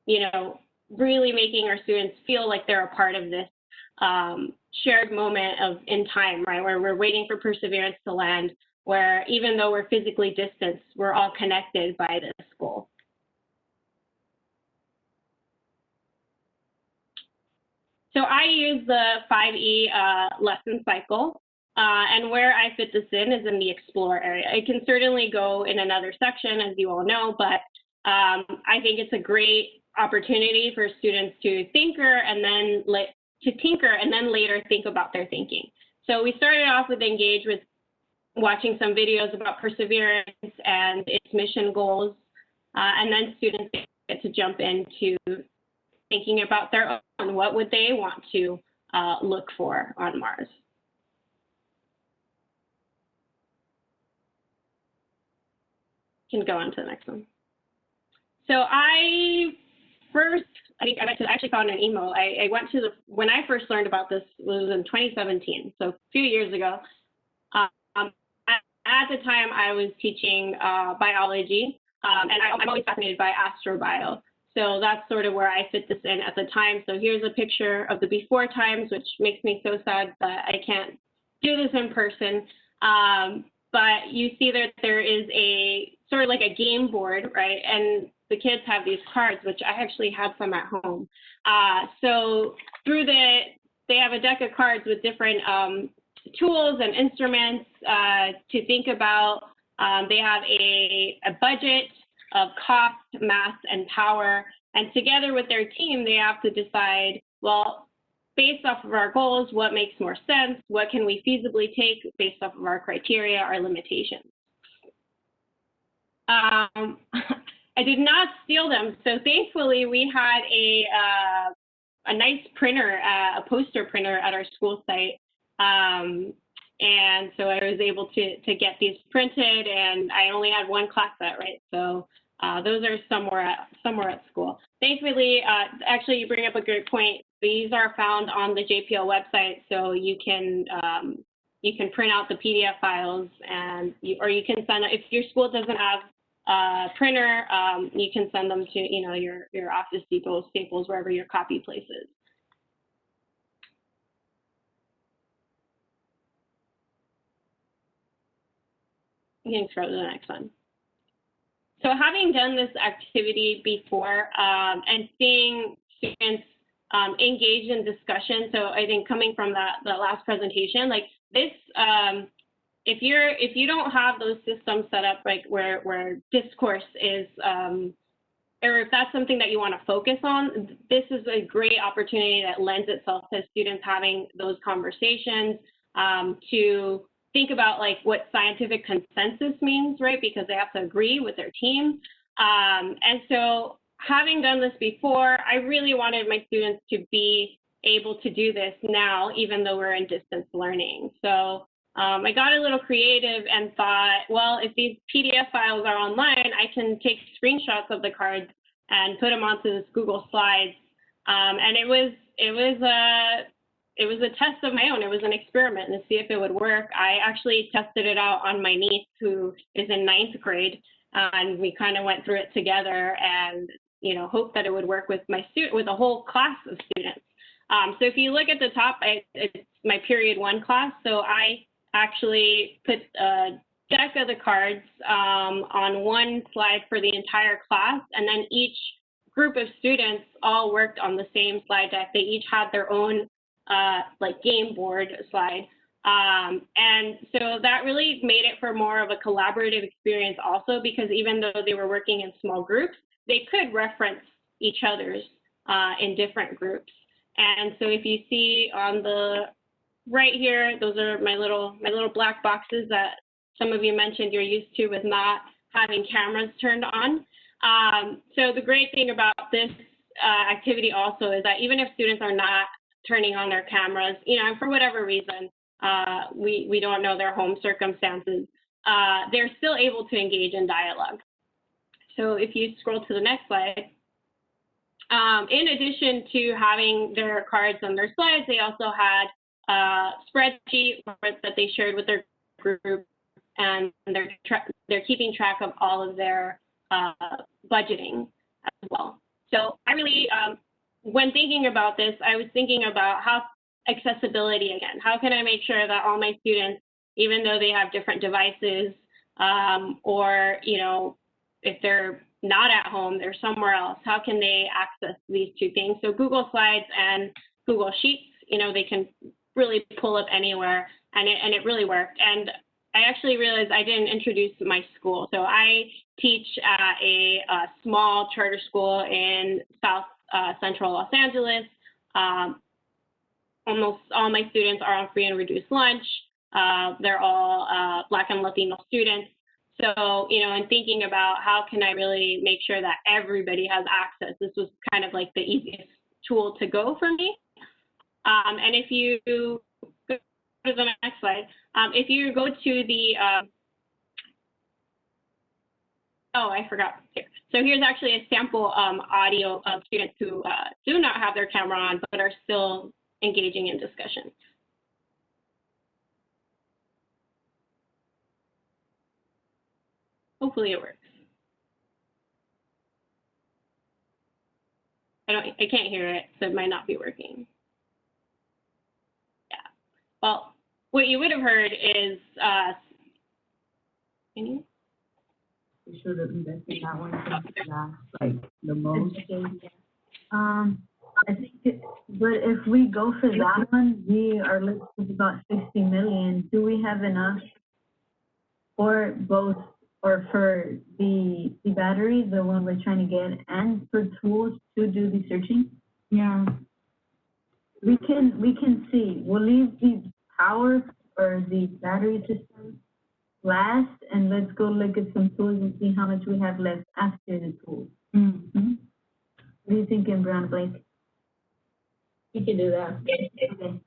you know, really making our students feel like they're a part of this um, shared moment of in time, right, where we're waiting for perseverance to land, where even though we're physically distanced, we're all connected by this goal. So I use the 5E uh, lesson cycle, uh, and where I fit this in is in the explore area. It can certainly go in another section, as you all know, but um, I think it's a great opportunity for students to thinker and then to tinker and then later think about their thinking. So we started off with engage with watching some videos about perseverance and its mission goals, uh, and then students get to jump into thinking about their own, what would they want to uh, look for on Mars. Can go on to the next one. So I first I think I actually found an email. I, I, went to the, when I first learned about this was in 2017, so a few years ago. Um, at the time, I was teaching uh, biology, um, and I, am always fascinated by astrobio. So that's sort of where I fit this in at the time. So here's a picture of the before times, which makes me so sad that I can't do this in person. Um, but you see that there is a sort of like a game board, right? And the kids have these cards, which I actually have some at home. Uh, so through the, they have a deck of cards with different um, tools and instruments uh, to think about. Um, they have a, a budget of cost, mass, and power. And together with their team, they have to decide, well, based off of our goals, what makes more sense? What can we feasibly take based off of our criteria, our limitations? Um, I did not steal them. So thankfully, we had a uh, a nice printer, uh, a poster printer at our school site. Um, and so I was able to to get these printed, and I only had one class set, right? So uh, those are somewhere at somewhere at school. Thankfully, uh, actually, you bring up a good point. These are found on the JPL website, so you can um, you can print out the PDF files, and you, or you can send if your school doesn't have uh, printer, um, you can send them to you know your your Office Depot, Staples, wherever your copy place is. You can scroll to the next one. So having done this activity before um, and seeing students um, engage in discussion, so I think coming from that, that last presentation, like this um, if you're if you don't have those systems set up like where where discourse is um, or if that's something that you want to focus on, this is a great opportunity that lends itself to students having those conversations um, to think about like what scientific consensus means, right? Because they have to agree with their team. Um, and so having done this before, I really wanted my students to be able to do this now, even though we're in distance learning. So um, I got a little creative and thought, well, if these PDF files are online, I can take screenshots of the cards and put them onto this Google Slides. Um, and it was it was a it was a test of my own. It was an experiment to see if it would work. I actually tested it out on my niece who is in ninth grade, uh, and we kind of went through it together and you know hoped that it would work with my student with a whole class of students. Um, so if you look at the top, I, it's my period one class. So I actually put a deck of the cards um, on one slide for the entire class, and then each group of students all worked on the same slide deck. They each had their own uh, like game board slide. Um, and so that really made it for more of a collaborative experience also because even though they were working in small groups, they could reference each other's uh, in different groups. And so if you see on the right here, those are my little my little black boxes that some of you mentioned you're used to with not having cameras turned on. Um, so the great thing about this uh, activity also is that even if students are not turning on their cameras, you know, and for whatever reason, uh, we, we don't know their home circumstances, uh, they're still able to engage in dialogue. So if you scroll to the next slide, um, in addition to having their cards on their slides, they also had a spreadsheet that they shared with their group, and they're they're keeping track of all of their uh, budgeting as well. So I really, um, when thinking about this, I was thinking about how accessibility again. How can I make sure that all my students, even though they have different devices, um, or you know, if they're not at home, they're somewhere else, how can they access these two things? So Google Slides and Google Sheets, you know, they can really pull up anywhere, and it and it really worked. And I actually realized I didn't introduce my school. So I teach at a, a small charter school in South uh, Central Los Angeles. Um, almost all my students are on free and reduced lunch. Uh, they're all uh, Black and Latino students. So, you know, in thinking about how can I really make sure that everybody has access, this was kind of like the easiest tool to go for me. Um, and if you to the next slide, um, if you go to the, uh, oh, I forgot. Here. So here's actually a sample um, audio of students who uh, do not have their camera on, but are still engaging in discussion. Hopefully it works. I don't, I can't hear it, so it might not be working. Yeah. Well, what you would have heard is, uh, can you? We should have invested that one since last, like, the most. Um, I think, it- but if we go for that one, we are looking at about sixty million. Do we have enough for both, or for the, the battery, the one we're trying to get, and for tools to do the searching? Yeah. We can, we can see, we'll leave the power or the battery system last, and let's go look at some tools and see how much we have left after the tools. Mm-hmm. What are you thinking, Brown Blake? You can do that. Okay.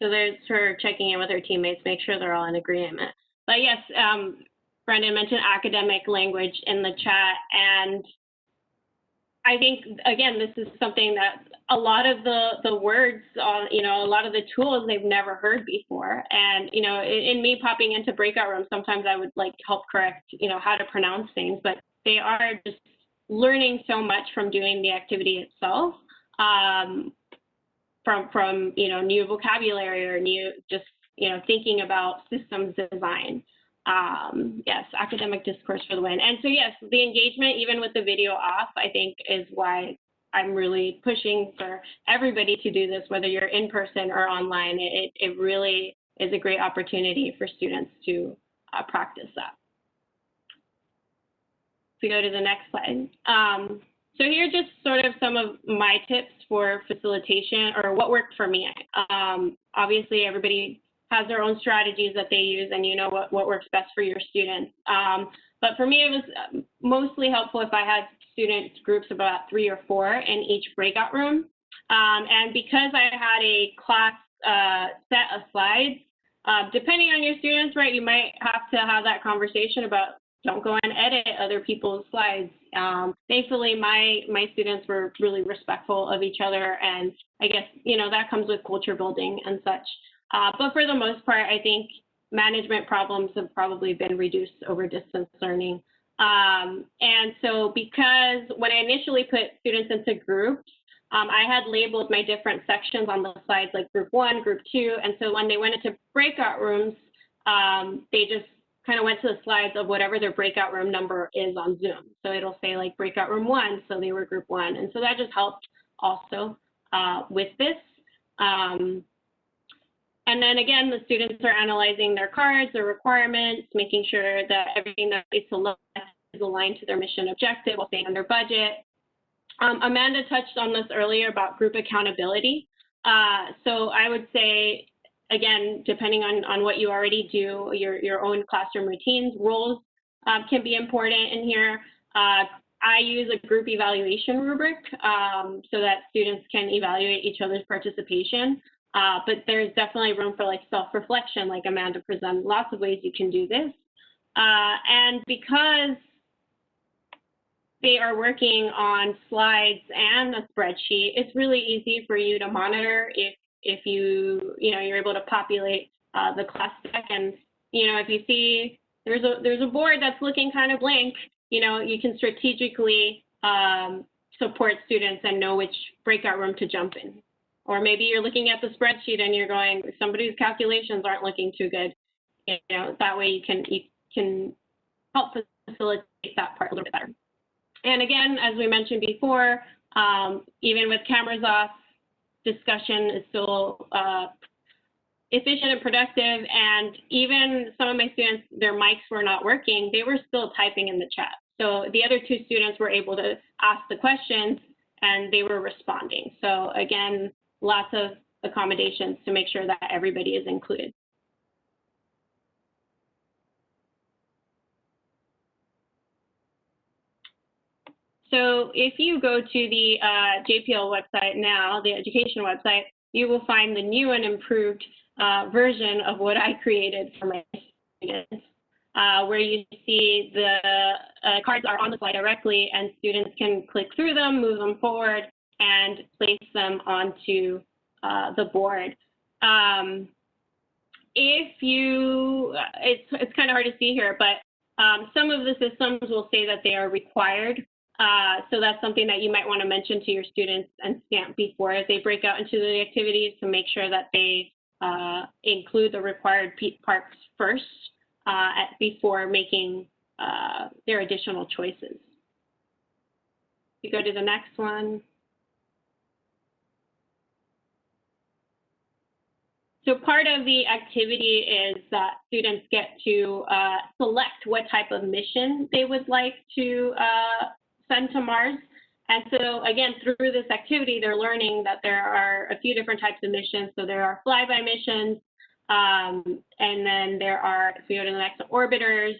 So there's her checking in with her teammates, make sure they're all in agreement. But yes, um, Brendan mentioned academic language in the chat, and I think again, this is something that a lot of the the words on, you know, a lot of the tools they've never heard before. And you know, in, in me popping into breakout rooms, sometimes I would like help correct, you know, how to pronounce things, but they are just learning so much from doing the activity itself. Um, from from you know new vocabulary or new just you know thinking about systems design um, yes academic discourse for the win. And so yes the engagement even with the video off i think is why i'm really pushing for everybody to do this whether you're in person or online. It, it really is a great opportunity for students to uh, practice that. So go to the next slide. Um, so here are just sort of some of my tips for facilitation or what worked for me. Um, obviously, everybody has their own strategies that they use and you know what, what works best for your students. Um, but for me, it was mostly helpful if I had student groups of about three or four in each breakout room. Um, and because I had a class uh, set of slides, uh, depending on your students, right, you might have to have that conversation about don't go and edit other people's slides. Um, thankfully, my my students were really respectful of each other, and I guess you know that comes with culture building and such. Uh, but for the most part, I think management problems have probably been reduced over distance learning. Um, and so because when I initially put students into groups, um, I had labeled my different sections on the slides like group one, group two. And so when they went into breakout rooms, um, they just kind of went to the slides of whatever their breakout room number is on Zoom. So it'll say like breakout room one, so they were group one. And so that just helped also uh, with this. Um, and then again, the students are analyzing their cards, their requirements, making sure that everything that they select is aligned to their mission objective while staying under budget. Um, Amanda touched on this earlier about group accountability. Uh, so I would say, again, depending on, on what you already do, your, your own classroom routines, roles um, can be important in here. Uh, I use a group evaluation rubric um, so that students can evaluate each other's participation. Uh, but there's definitely room for like self-reflection, like Amanda presented, lots of ways you can do this. Uh, and because they are working on slides and a spreadsheet, it's really easy for you to monitor if, if you, you know, you're able to populate uh, the class deck. And, you know, if you see there's a, there's a board that's looking kind of blank, you know, you can strategically um, support students and know which breakout room to jump in. Or maybe you're looking at the spreadsheet and you're going, somebody's calculations aren't looking too good. You know, that way you can, you can help facilitate that part a little bit better. And again, as we mentioned before, um, even with cameras off, discussion is still uh, efficient and productive. And even some of my students, their mics were not working, they were still typing in the chat. So the other two students were able to ask the questions and they were responding. So again, lots of accommodations to make sure that everybody is included. So if you go to the uh, JPL website now, the education website, you will find the new and improved uh, version of what I created for my students, uh, where you see the uh, cards are on the slide directly and students can click through them, move them forward, and place them onto uh, the board. Um, if you, it's, it's kind of hard to see here, but um, some of the systems will say that they are required. Uh, so that's something that you might want to mention to your students and stamp before they break out into the activities to make sure that they uh, include the required parts first uh, at, before making uh, their additional choices. You go to the next one. So part of the activity is that students get to uh, select what type of mission they would like to uh, send to Mars. And so again, through this activity, they're learning that there are a few different types of missions. So there are flyby missions, um, and then there are, if we go to the next, orbiters.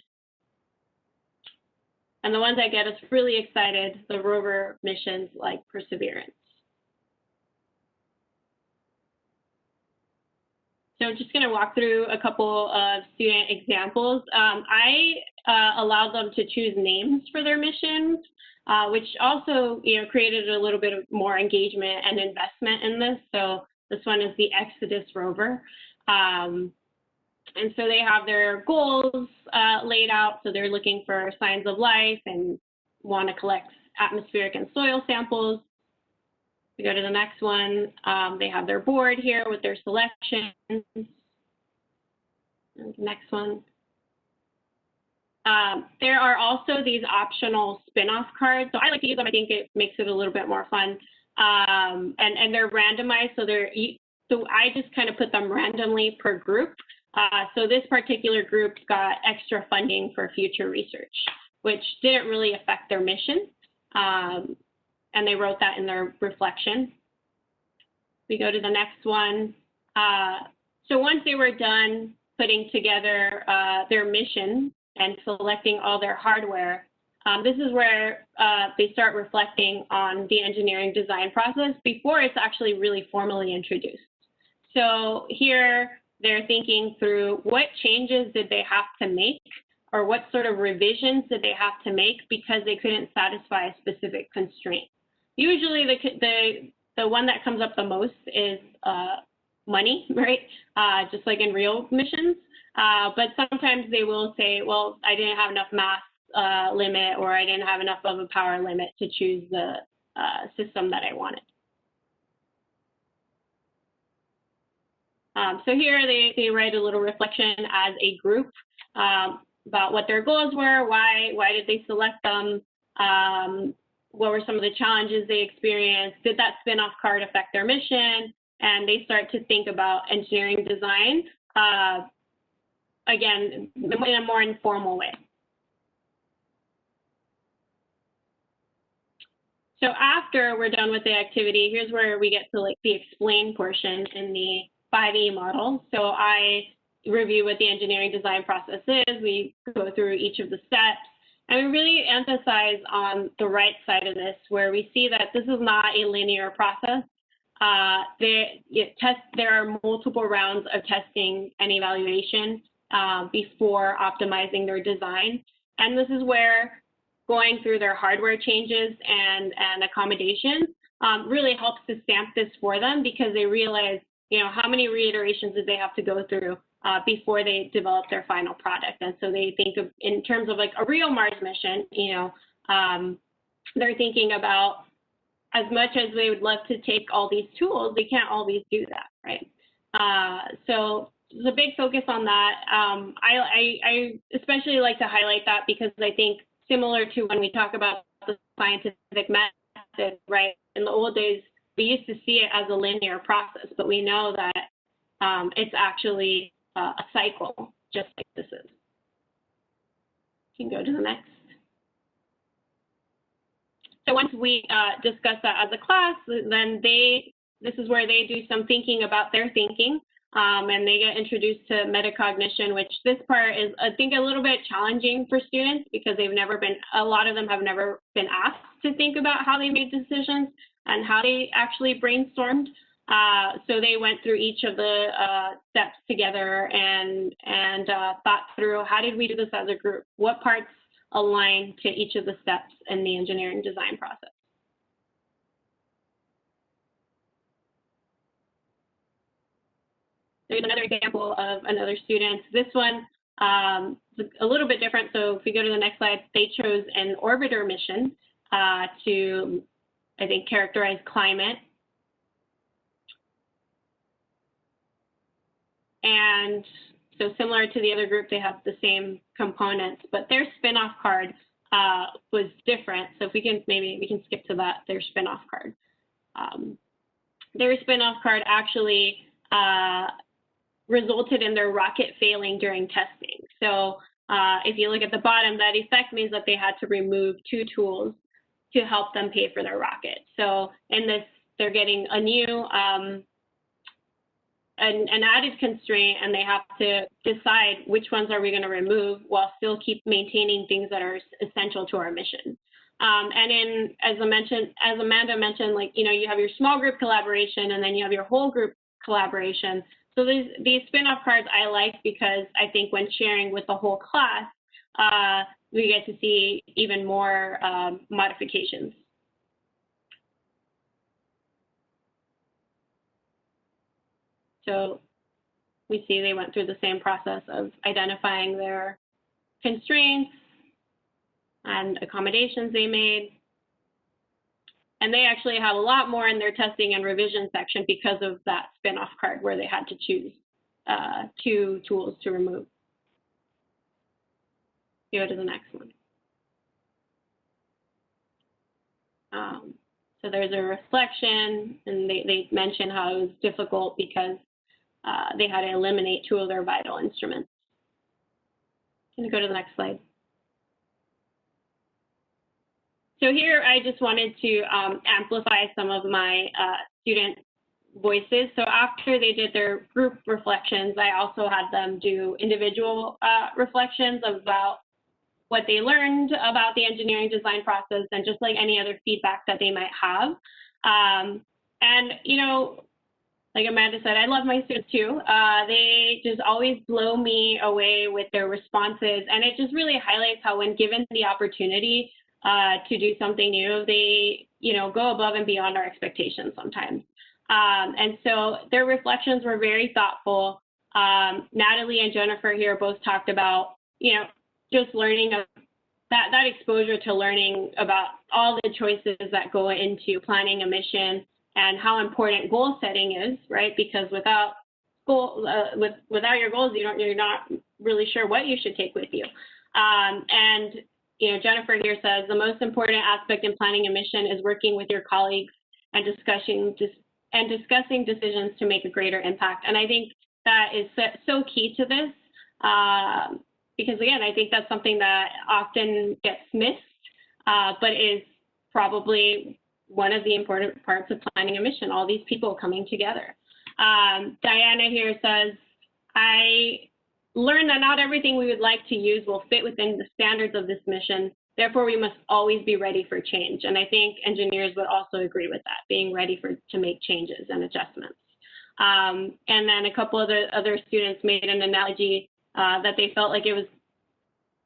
And the ones that get us really excited, the rover missions like Perseverance. So I'm just going to walk through a couple of student examples. Um, I uh, allowed them to choose names for their missions, uh, which also you know, created a little bit of more engagement and investment in this. So this one is the Exodus rover. Um, and so they have their goals uh, laid out. So they're looking for signs of life and want to collect atmospheric and soil samples. Go to the next one. Um, they have their board here with their selections. Next one. Um, there are also these optional spin-off cards. So I like to use them. I think it makes it a little bit more fun. Um, and, and they're randomized. So they're, so I just kind of put them randomly per group. Uh, so this particular group got extra funding for future research, which didn't really affect their mission. Um, and they wrote that in their reflection. We go to the next one. Uh, so once they were done putting together uh, their mission and selecting all their hardware, um, this is where uh, they start reflecting on the engineering design process before it's actually really formally introduced. So here they're thinking through what changes did they have to make or what sort of revisions did they have to make because they couldn't satisfy a specific constraint. Usually the, the, the one that comes up the most is uh, money, right? Uh, just like in real missions. Uh, but sometimes they will say, well, I didn't have enough mass uh, limit or I didn't have enough of a power limit to choose the uh, system that I wanted. Um, so here they, they write a little reflection as a group um, about what their goals were, why, why did they select them, um, what were some of the challenges they experienced, did that spin-off card affect their mission, and they start to think about engineering design, uh, again, in a more informal way. So after we're done with the activity, here's where we get to like the explain portion in the 5E model. So I review what the engineering design process is. We go through each of the steps. And we really emphasize on the right side of this, where we see that this is not a linear process. Uh, there, test, there are multiple rounds of testing and evaluation uh, before optimizing their design. And this is where going through their hardware changes and, and accommodations um, really helps to stamp this for them because they realize, you know, how many reiterations did they have to go through uh, before they develop their final product. And so they think of, in terms of like a real Mars mission, you know, um, they're thinking about as much as they would love to take all these tools, they can't always do that, right? Uh, so there's a big focus on that. Um, I, I, I especially like to highlight that because I think similar to when we talk about the scientific method, right? In the old days, we used to see it as a linear process, but we know that um, it's actually uh, a cycle, just like this is. You can go to the next. So once we uh, discuss that as a class, then they, this is where they do some thinking about their thinking. Um, and they get introduced to metacognition, which this part is, I think, a little bit challenging for students because they've never been, a lot of them have never been asked to think about how they made decisions and how they actually brainstormed. Uh, so they went through each of the uh, steps together and and uh, thought through how did we do this as a group? What parts align to each of the steps in the engineering design process? There's another example of another student. This one um, a little bit different. So if we go to the next slide, they chose an orbiter mission uh, to, I think, characterize climate. And so similar to the other group, they have the same components, but their spin-off card uh, was different. So if we can, maybe we can skip to that, their spin-off card. Um, their spin-off card actually uh, resulted in their rocket failing during testing. So uh, if you look at the bottom, that effect means that they had to remove two tools to help them pay for their rocket. So in this, they're getting a new, um, an, an added constraint and they have to decide which ones are we going to remove while still keep maintaining things that are essential to our mission. Um, and in, as I mentioned, as Amanda mentioned, like, you know, you have your small group collaboration and then you have your whole group collaboration. So these, these spin-off cards I like because I think when sharing with the whole class, uh, we get to see even more um, modifications. So we see they went through the same process of identifying their constraints and accommodations they made, and they actually have a lot more in their testing and revision section because of that spin-off card where they had to choose uh, two tools to remove. Go to the next one. Um, so there's a reflection, and they, they mention how it was difficult because uh, they had to eliminate two of their vital instruments. Can you go to the next slide? So here I just wanted to um, amplify some of my uh, student voices. So after they did their group reflections, I also had them do individual uh, reflections about what they learned about the engineering design process and just like any other feedback that they might have. Um, and, you know, like Amanda said, I love my students too. Uh, they just always blow me away with their responses. And it just really highlights how when given the opportunity uh, to do something new, they, you know, go above and beyond our expectations sometimes. Um, and so their reflections were very thoughtful. Um, Natalie and Jennifer here both talked about, you know, just learning that, that exposure to learning about all the choices that go into planning a mission and how important goal setting is, right? Because without goal, uh, with, without your goals, you don't, you're not really sure what you should take with you. Um, and, you know, Jennifer here says the most important aspect in planning a mission is working with your colleagues and discussing, dis and discussing decisions to make a greater impact. And I think that is so key to this. Uh, because again, I think that's something that often gets missed, uh, but is probably one of the important parts of planning a mission, all these people coming together. Um, Diana here says, I learned that not everything we would like to use will fit within the standards of this mission. Therefore, we must always be ready for change. And I think engineers would also agree with that, being ready for to make changes and adjustments. Um, and then a couple of the other students made an analogy uh, that they felt like it was,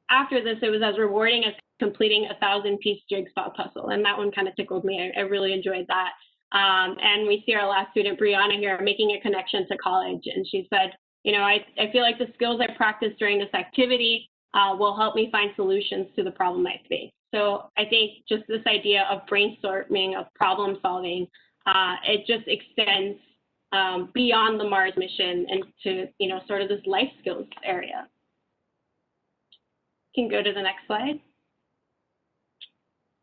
after this, it was as rewarding as completing a thousand piece jigsaw puzzle. And that one kind of tickled me. I, I really enjoyed that. Um, and we see our last student, Brianna here, making a connection to college. And she said, you know, I, I feel like the skills I practiced during this activity uh, will help me find solutions to the problem I face. So I think just this idea of brainstorming, of problem solving, uh, it just extends um, beyond the Mars mission and to, you know, sort of this life skills area. Can go to the next slide.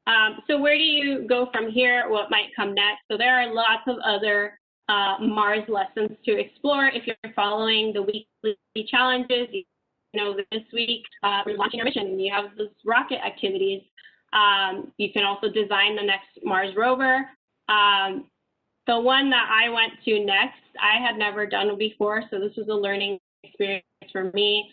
Um, so where do you go from here? What might come next? So there are lots of other uh, Mars lessons to explore if you're following the weekly challenges. You know, this week uh, we're launching our mission and you have those rocket activities. Um, you can also design the next Mars rover. Um, the one that I went to next, I had never done before, so this was a learning experience for me.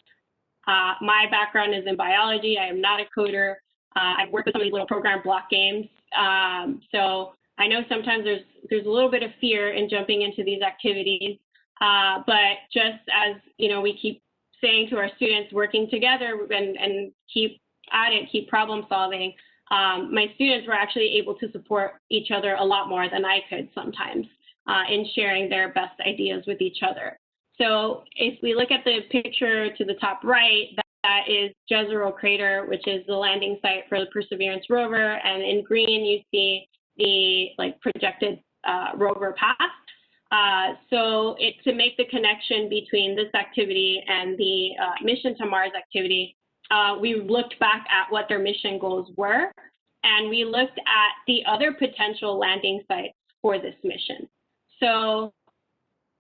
Uh, my background is in biology. I am not a coder. Uh, I've worked with some of these little program block games. Um, so I know sometimes there's there's a little bit of fear in jumping into these activities, uh, but just as you know, we keep saying to our students, working together and, and keep at it, keep problem solving. Um, my students were actually able to support each other a lot more than I could sometimes uh, in sharing their best ideas with each other. So if we look at the picture to the top right, that is Jezero Crater, which is the landing site for the Perseverance rover. And in green, you see the like projected uh, rover path. Uh, so it, to make the connection between this activity and the uh, mission to Mars activity, uh, we looked back at what their mission goals were, and we looked at the other potential landing sites for this mission. So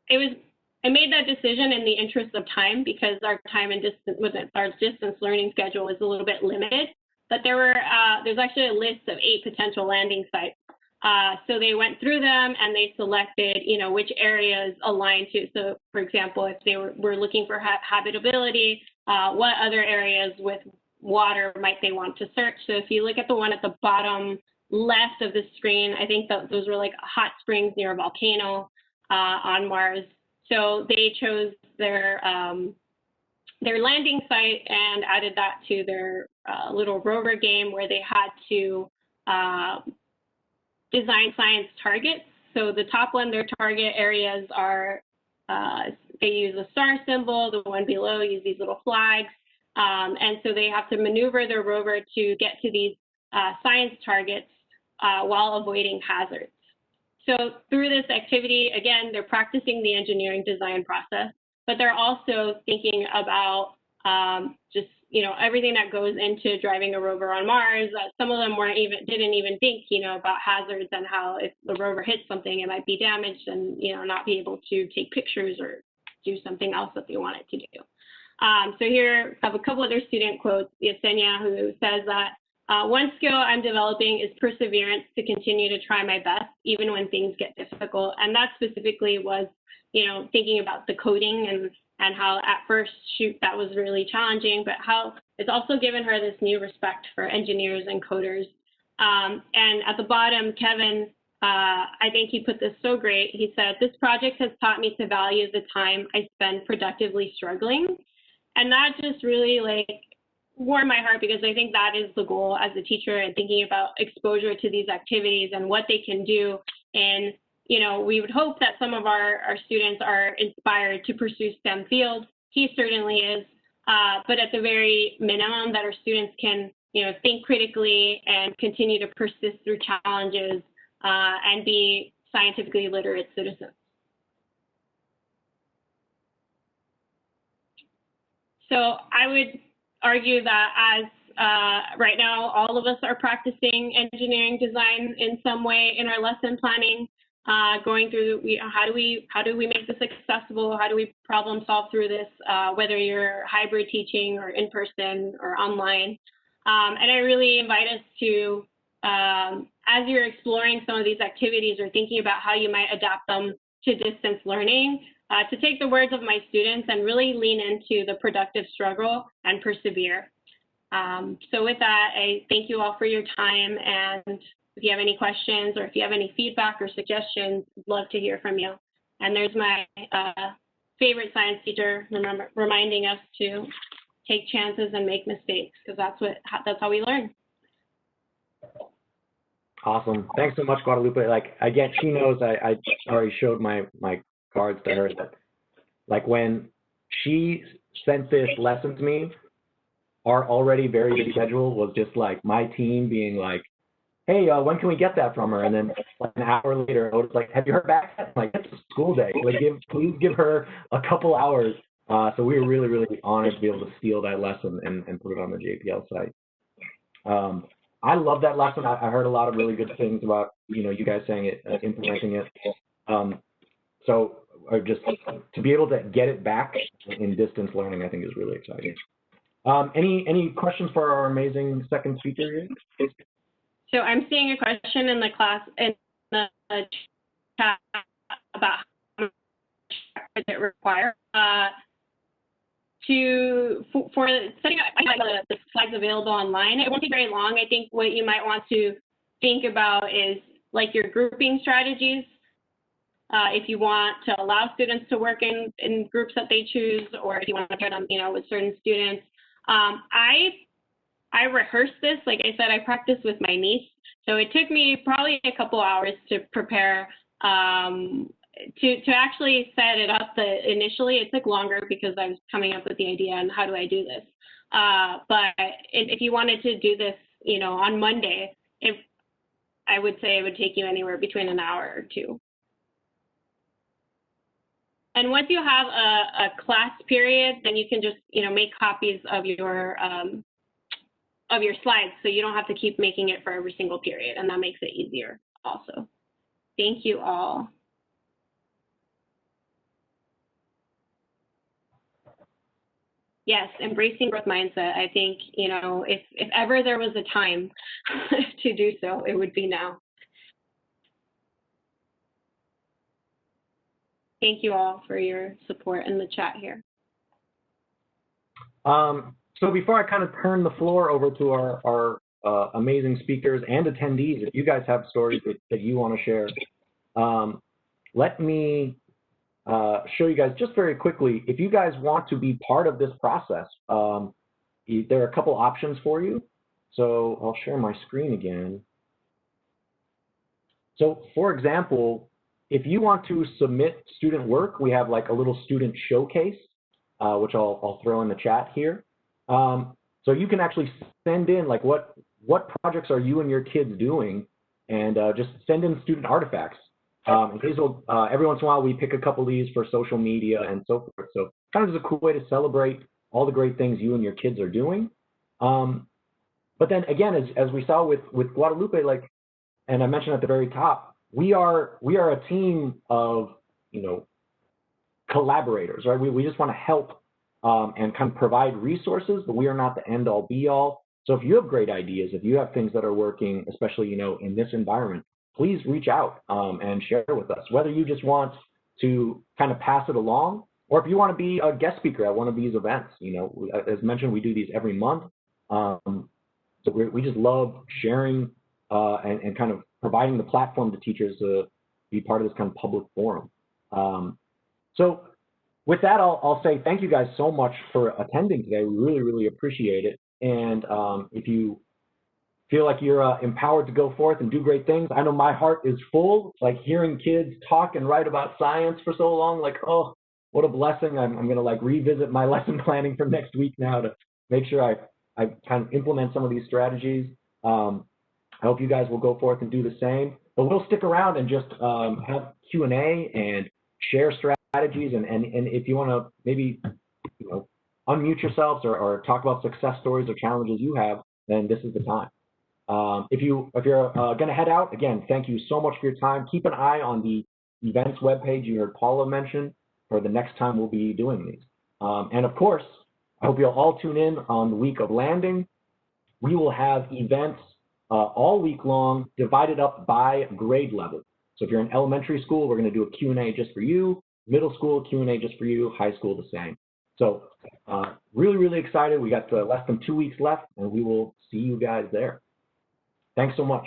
it was I made that decision in the interest of time because our time and distance with our distance learning schedule was a little bit limited. But there were uh, there's actually a list of eight potential landing sites. Uh, so they went through them and they selected, you know, which areas aligned to. So, for example, if they were, were looking for ha habitability, uh, what other areas with water might they want to search? So if you look at the one at the bottom left of the screen, I think that those were like hot springs near a volcano uh, on Mars. So they chose their um, their landing site and added that to their uh, little rover game where they had to uh, design science targets. So the top one, their target areas are, uh, they use a star symbol, the one below use these little flags. Um, and so they have to maneuver their rover to get to these uh, science targets uh, while avoiding hazards. So through this activity, again, they're practicing the engineering design process, but they're also thinking about um, just you know everything that goes into driving a rover on Mars. Uh, some of them weren't even didn't even think you know about hazards and how if the rover hits something, it might be damaged and you know not be able to take pictures or do something else that they want it to do. Um, so here I have a couple other student quotes. Yesenia, who says that uh, one skill I'm developing is perseverance to continue to try my best, even when things get difficult. And that specifically was, you know, thinking about the coding and, and how at first, shoot, that was really challenging, but how it's also given her this new respect for engineers and coders. Um, and at the bottom, Kevin, uh, I think he put this so great. He said, this project has taught me to value the time I spend productively struggling. And that just really like warmed my heart because I think that is the goal as a teacher and thinking about exposure to these activities and what they can do. And, you know, we would hope that some of our, our students are inspired to pursue STEM fields. He certainly is. Uh, but at the very minimum that our students can, you know, think critically and continue to persist through challenges uh, and be scientifically literate citizens. So I would argue that as uh, right now, all of us are practicing engineering design in some way in our lesson planning, uh, going through we, how do we how do we make this accessible? How do we problem solve through this? Uh, whether you're hybrid teaching or in person or online, um, and I really invite us to um, as you're exploring some of these activities or thinking about how you might adapt them to distance learning, uh, to take the words of my students and really lean into the productive struggle and persevere. Um, so with that, I thank you all for your time. And if you have any questions or if you have any feedback or suggestions, love to hear from you. And there's my uh, favorite science teacher remember, reminding us to take chances and make mistakes because that's what that's how we learn. Awesome. Thanks so much, Guadalupe. Like again, she knows I, I already showed my my cards to her that like when she sent this lesson to me, our already very busy schedule was just like my team being like, hey, uh, when can we get that from her? And then like an hour later, I was like, have you heard back? I'm like, it's a school day. Like, give, please give her a couple hours. Uh, so we were really, really honored to be able to steal that lesson and, and put it on the JPL site. Um, I love that lesson. I, I, heard a lot of really good things about, you know, you guys saying it, uh, implementing it. Um, so or just to be able to get it back in distance learning, I think is really exciting. Um, any any questions for our amazing second speaker here? So I'm seeing a question in the class in the chat about how much it require. Uh, to for, for setting up the, the slides available online, it won't be very long. I think what you might want to think about is like your grouping strategies. Uh, if you want to allow students to work in, in groups that they choose, or if you want to pair them, you know, with certain students. Um, I I rehearsed this, like I said, I practiced with my niece, so it took me probably a couple hours to prepare. Um, to to actually set it up, the initially it took longer because I was coming up with the idea and how do I do this. Uh, but if you wanted to do this, you know, on Monday, if I would say it would take you anywhere between an hour or two. And once you have a, a, class period, then you can just, you know, make copies of your um, of your slides, so you don't have to keep making it for every single period, and that makes it easier also. Thank you all. Yes, embracing growth mindset. I think, you know, if, if ever there was a time to do so, it would be now. Thank you all for your support in the chat here. Um, so before I kind of turn the floor over to our, our uh, amazing speakers and attendees, if you guys have stories that, that you want to share, um, let me uh, show you guys just very quickly. If you guys want to be part of this process, um, there are a couple options for you. So I'll share my screen again. So for example, if you want to submit student work, we have like a little student showcase, uh, which I'll, I'll throw in the chat here. Um, so you can actually send in like what what projects are you and your kids doing, and uh, just send in student artifacts. Um, these will uh, every once in a while we pick a couple of these for social media and so forth. So kind of just a cool way to celebrate all the great things you and your kids are doing. Um, but then again, as as we saw with with Guadalupe, like, and I mentioned at the very top, we are we are a team of you know collaborators, right? We we just want to help um, and kind of provide resources, but we are not the end all be all. So if you have great ideas, if you have things that are working, especially you know in this environment, please reach out um, and share with us. Whether you just want to kind of pass it along, or if you want to be a guest speaker at one of these events, you know, as mentioned, we do these every month. Um, so we we just love sharing uh, and, and kind of providing the platform to teachers to be part of this kind of public forum. Um, so with that, I'll, I'll say thank you guys so much for attending today. We really, really appreciate it. And um, if you feel like you're uh, empowered to go forth and do great things, I know my heart is full. Like hearing kids talk and write about science for so long, like, oh, what a blessing. I'm, I'm going to like revisit my lesson planning for next week now to make sure I, I kind of implement some of these strategies. Um, I hope you guys will go forth and do the same. But we'll stick around and just um, have Q&A and share strategies. And, and, and if you want to maybe, you know, unmute yourselves or, or talk about success stories or challenges you have, then this is the time. Um, if you if you're uh, going to head out, again, thank you so much for your time. Keep an eye on the events webpage you heard Paula mention for the next time we'll be doing these. Um, and of course, I hope you'll all tune in on the week of landing. We will have events uh, all week long, divided up by grade level. So if you're in elementary school, we're going to do a Q&A just for you. Middle school, Q&A just for you. High school, the same. So uh, really, really excited. We got uh, less than two weeks left, and we will see you guys there. Thanks so much.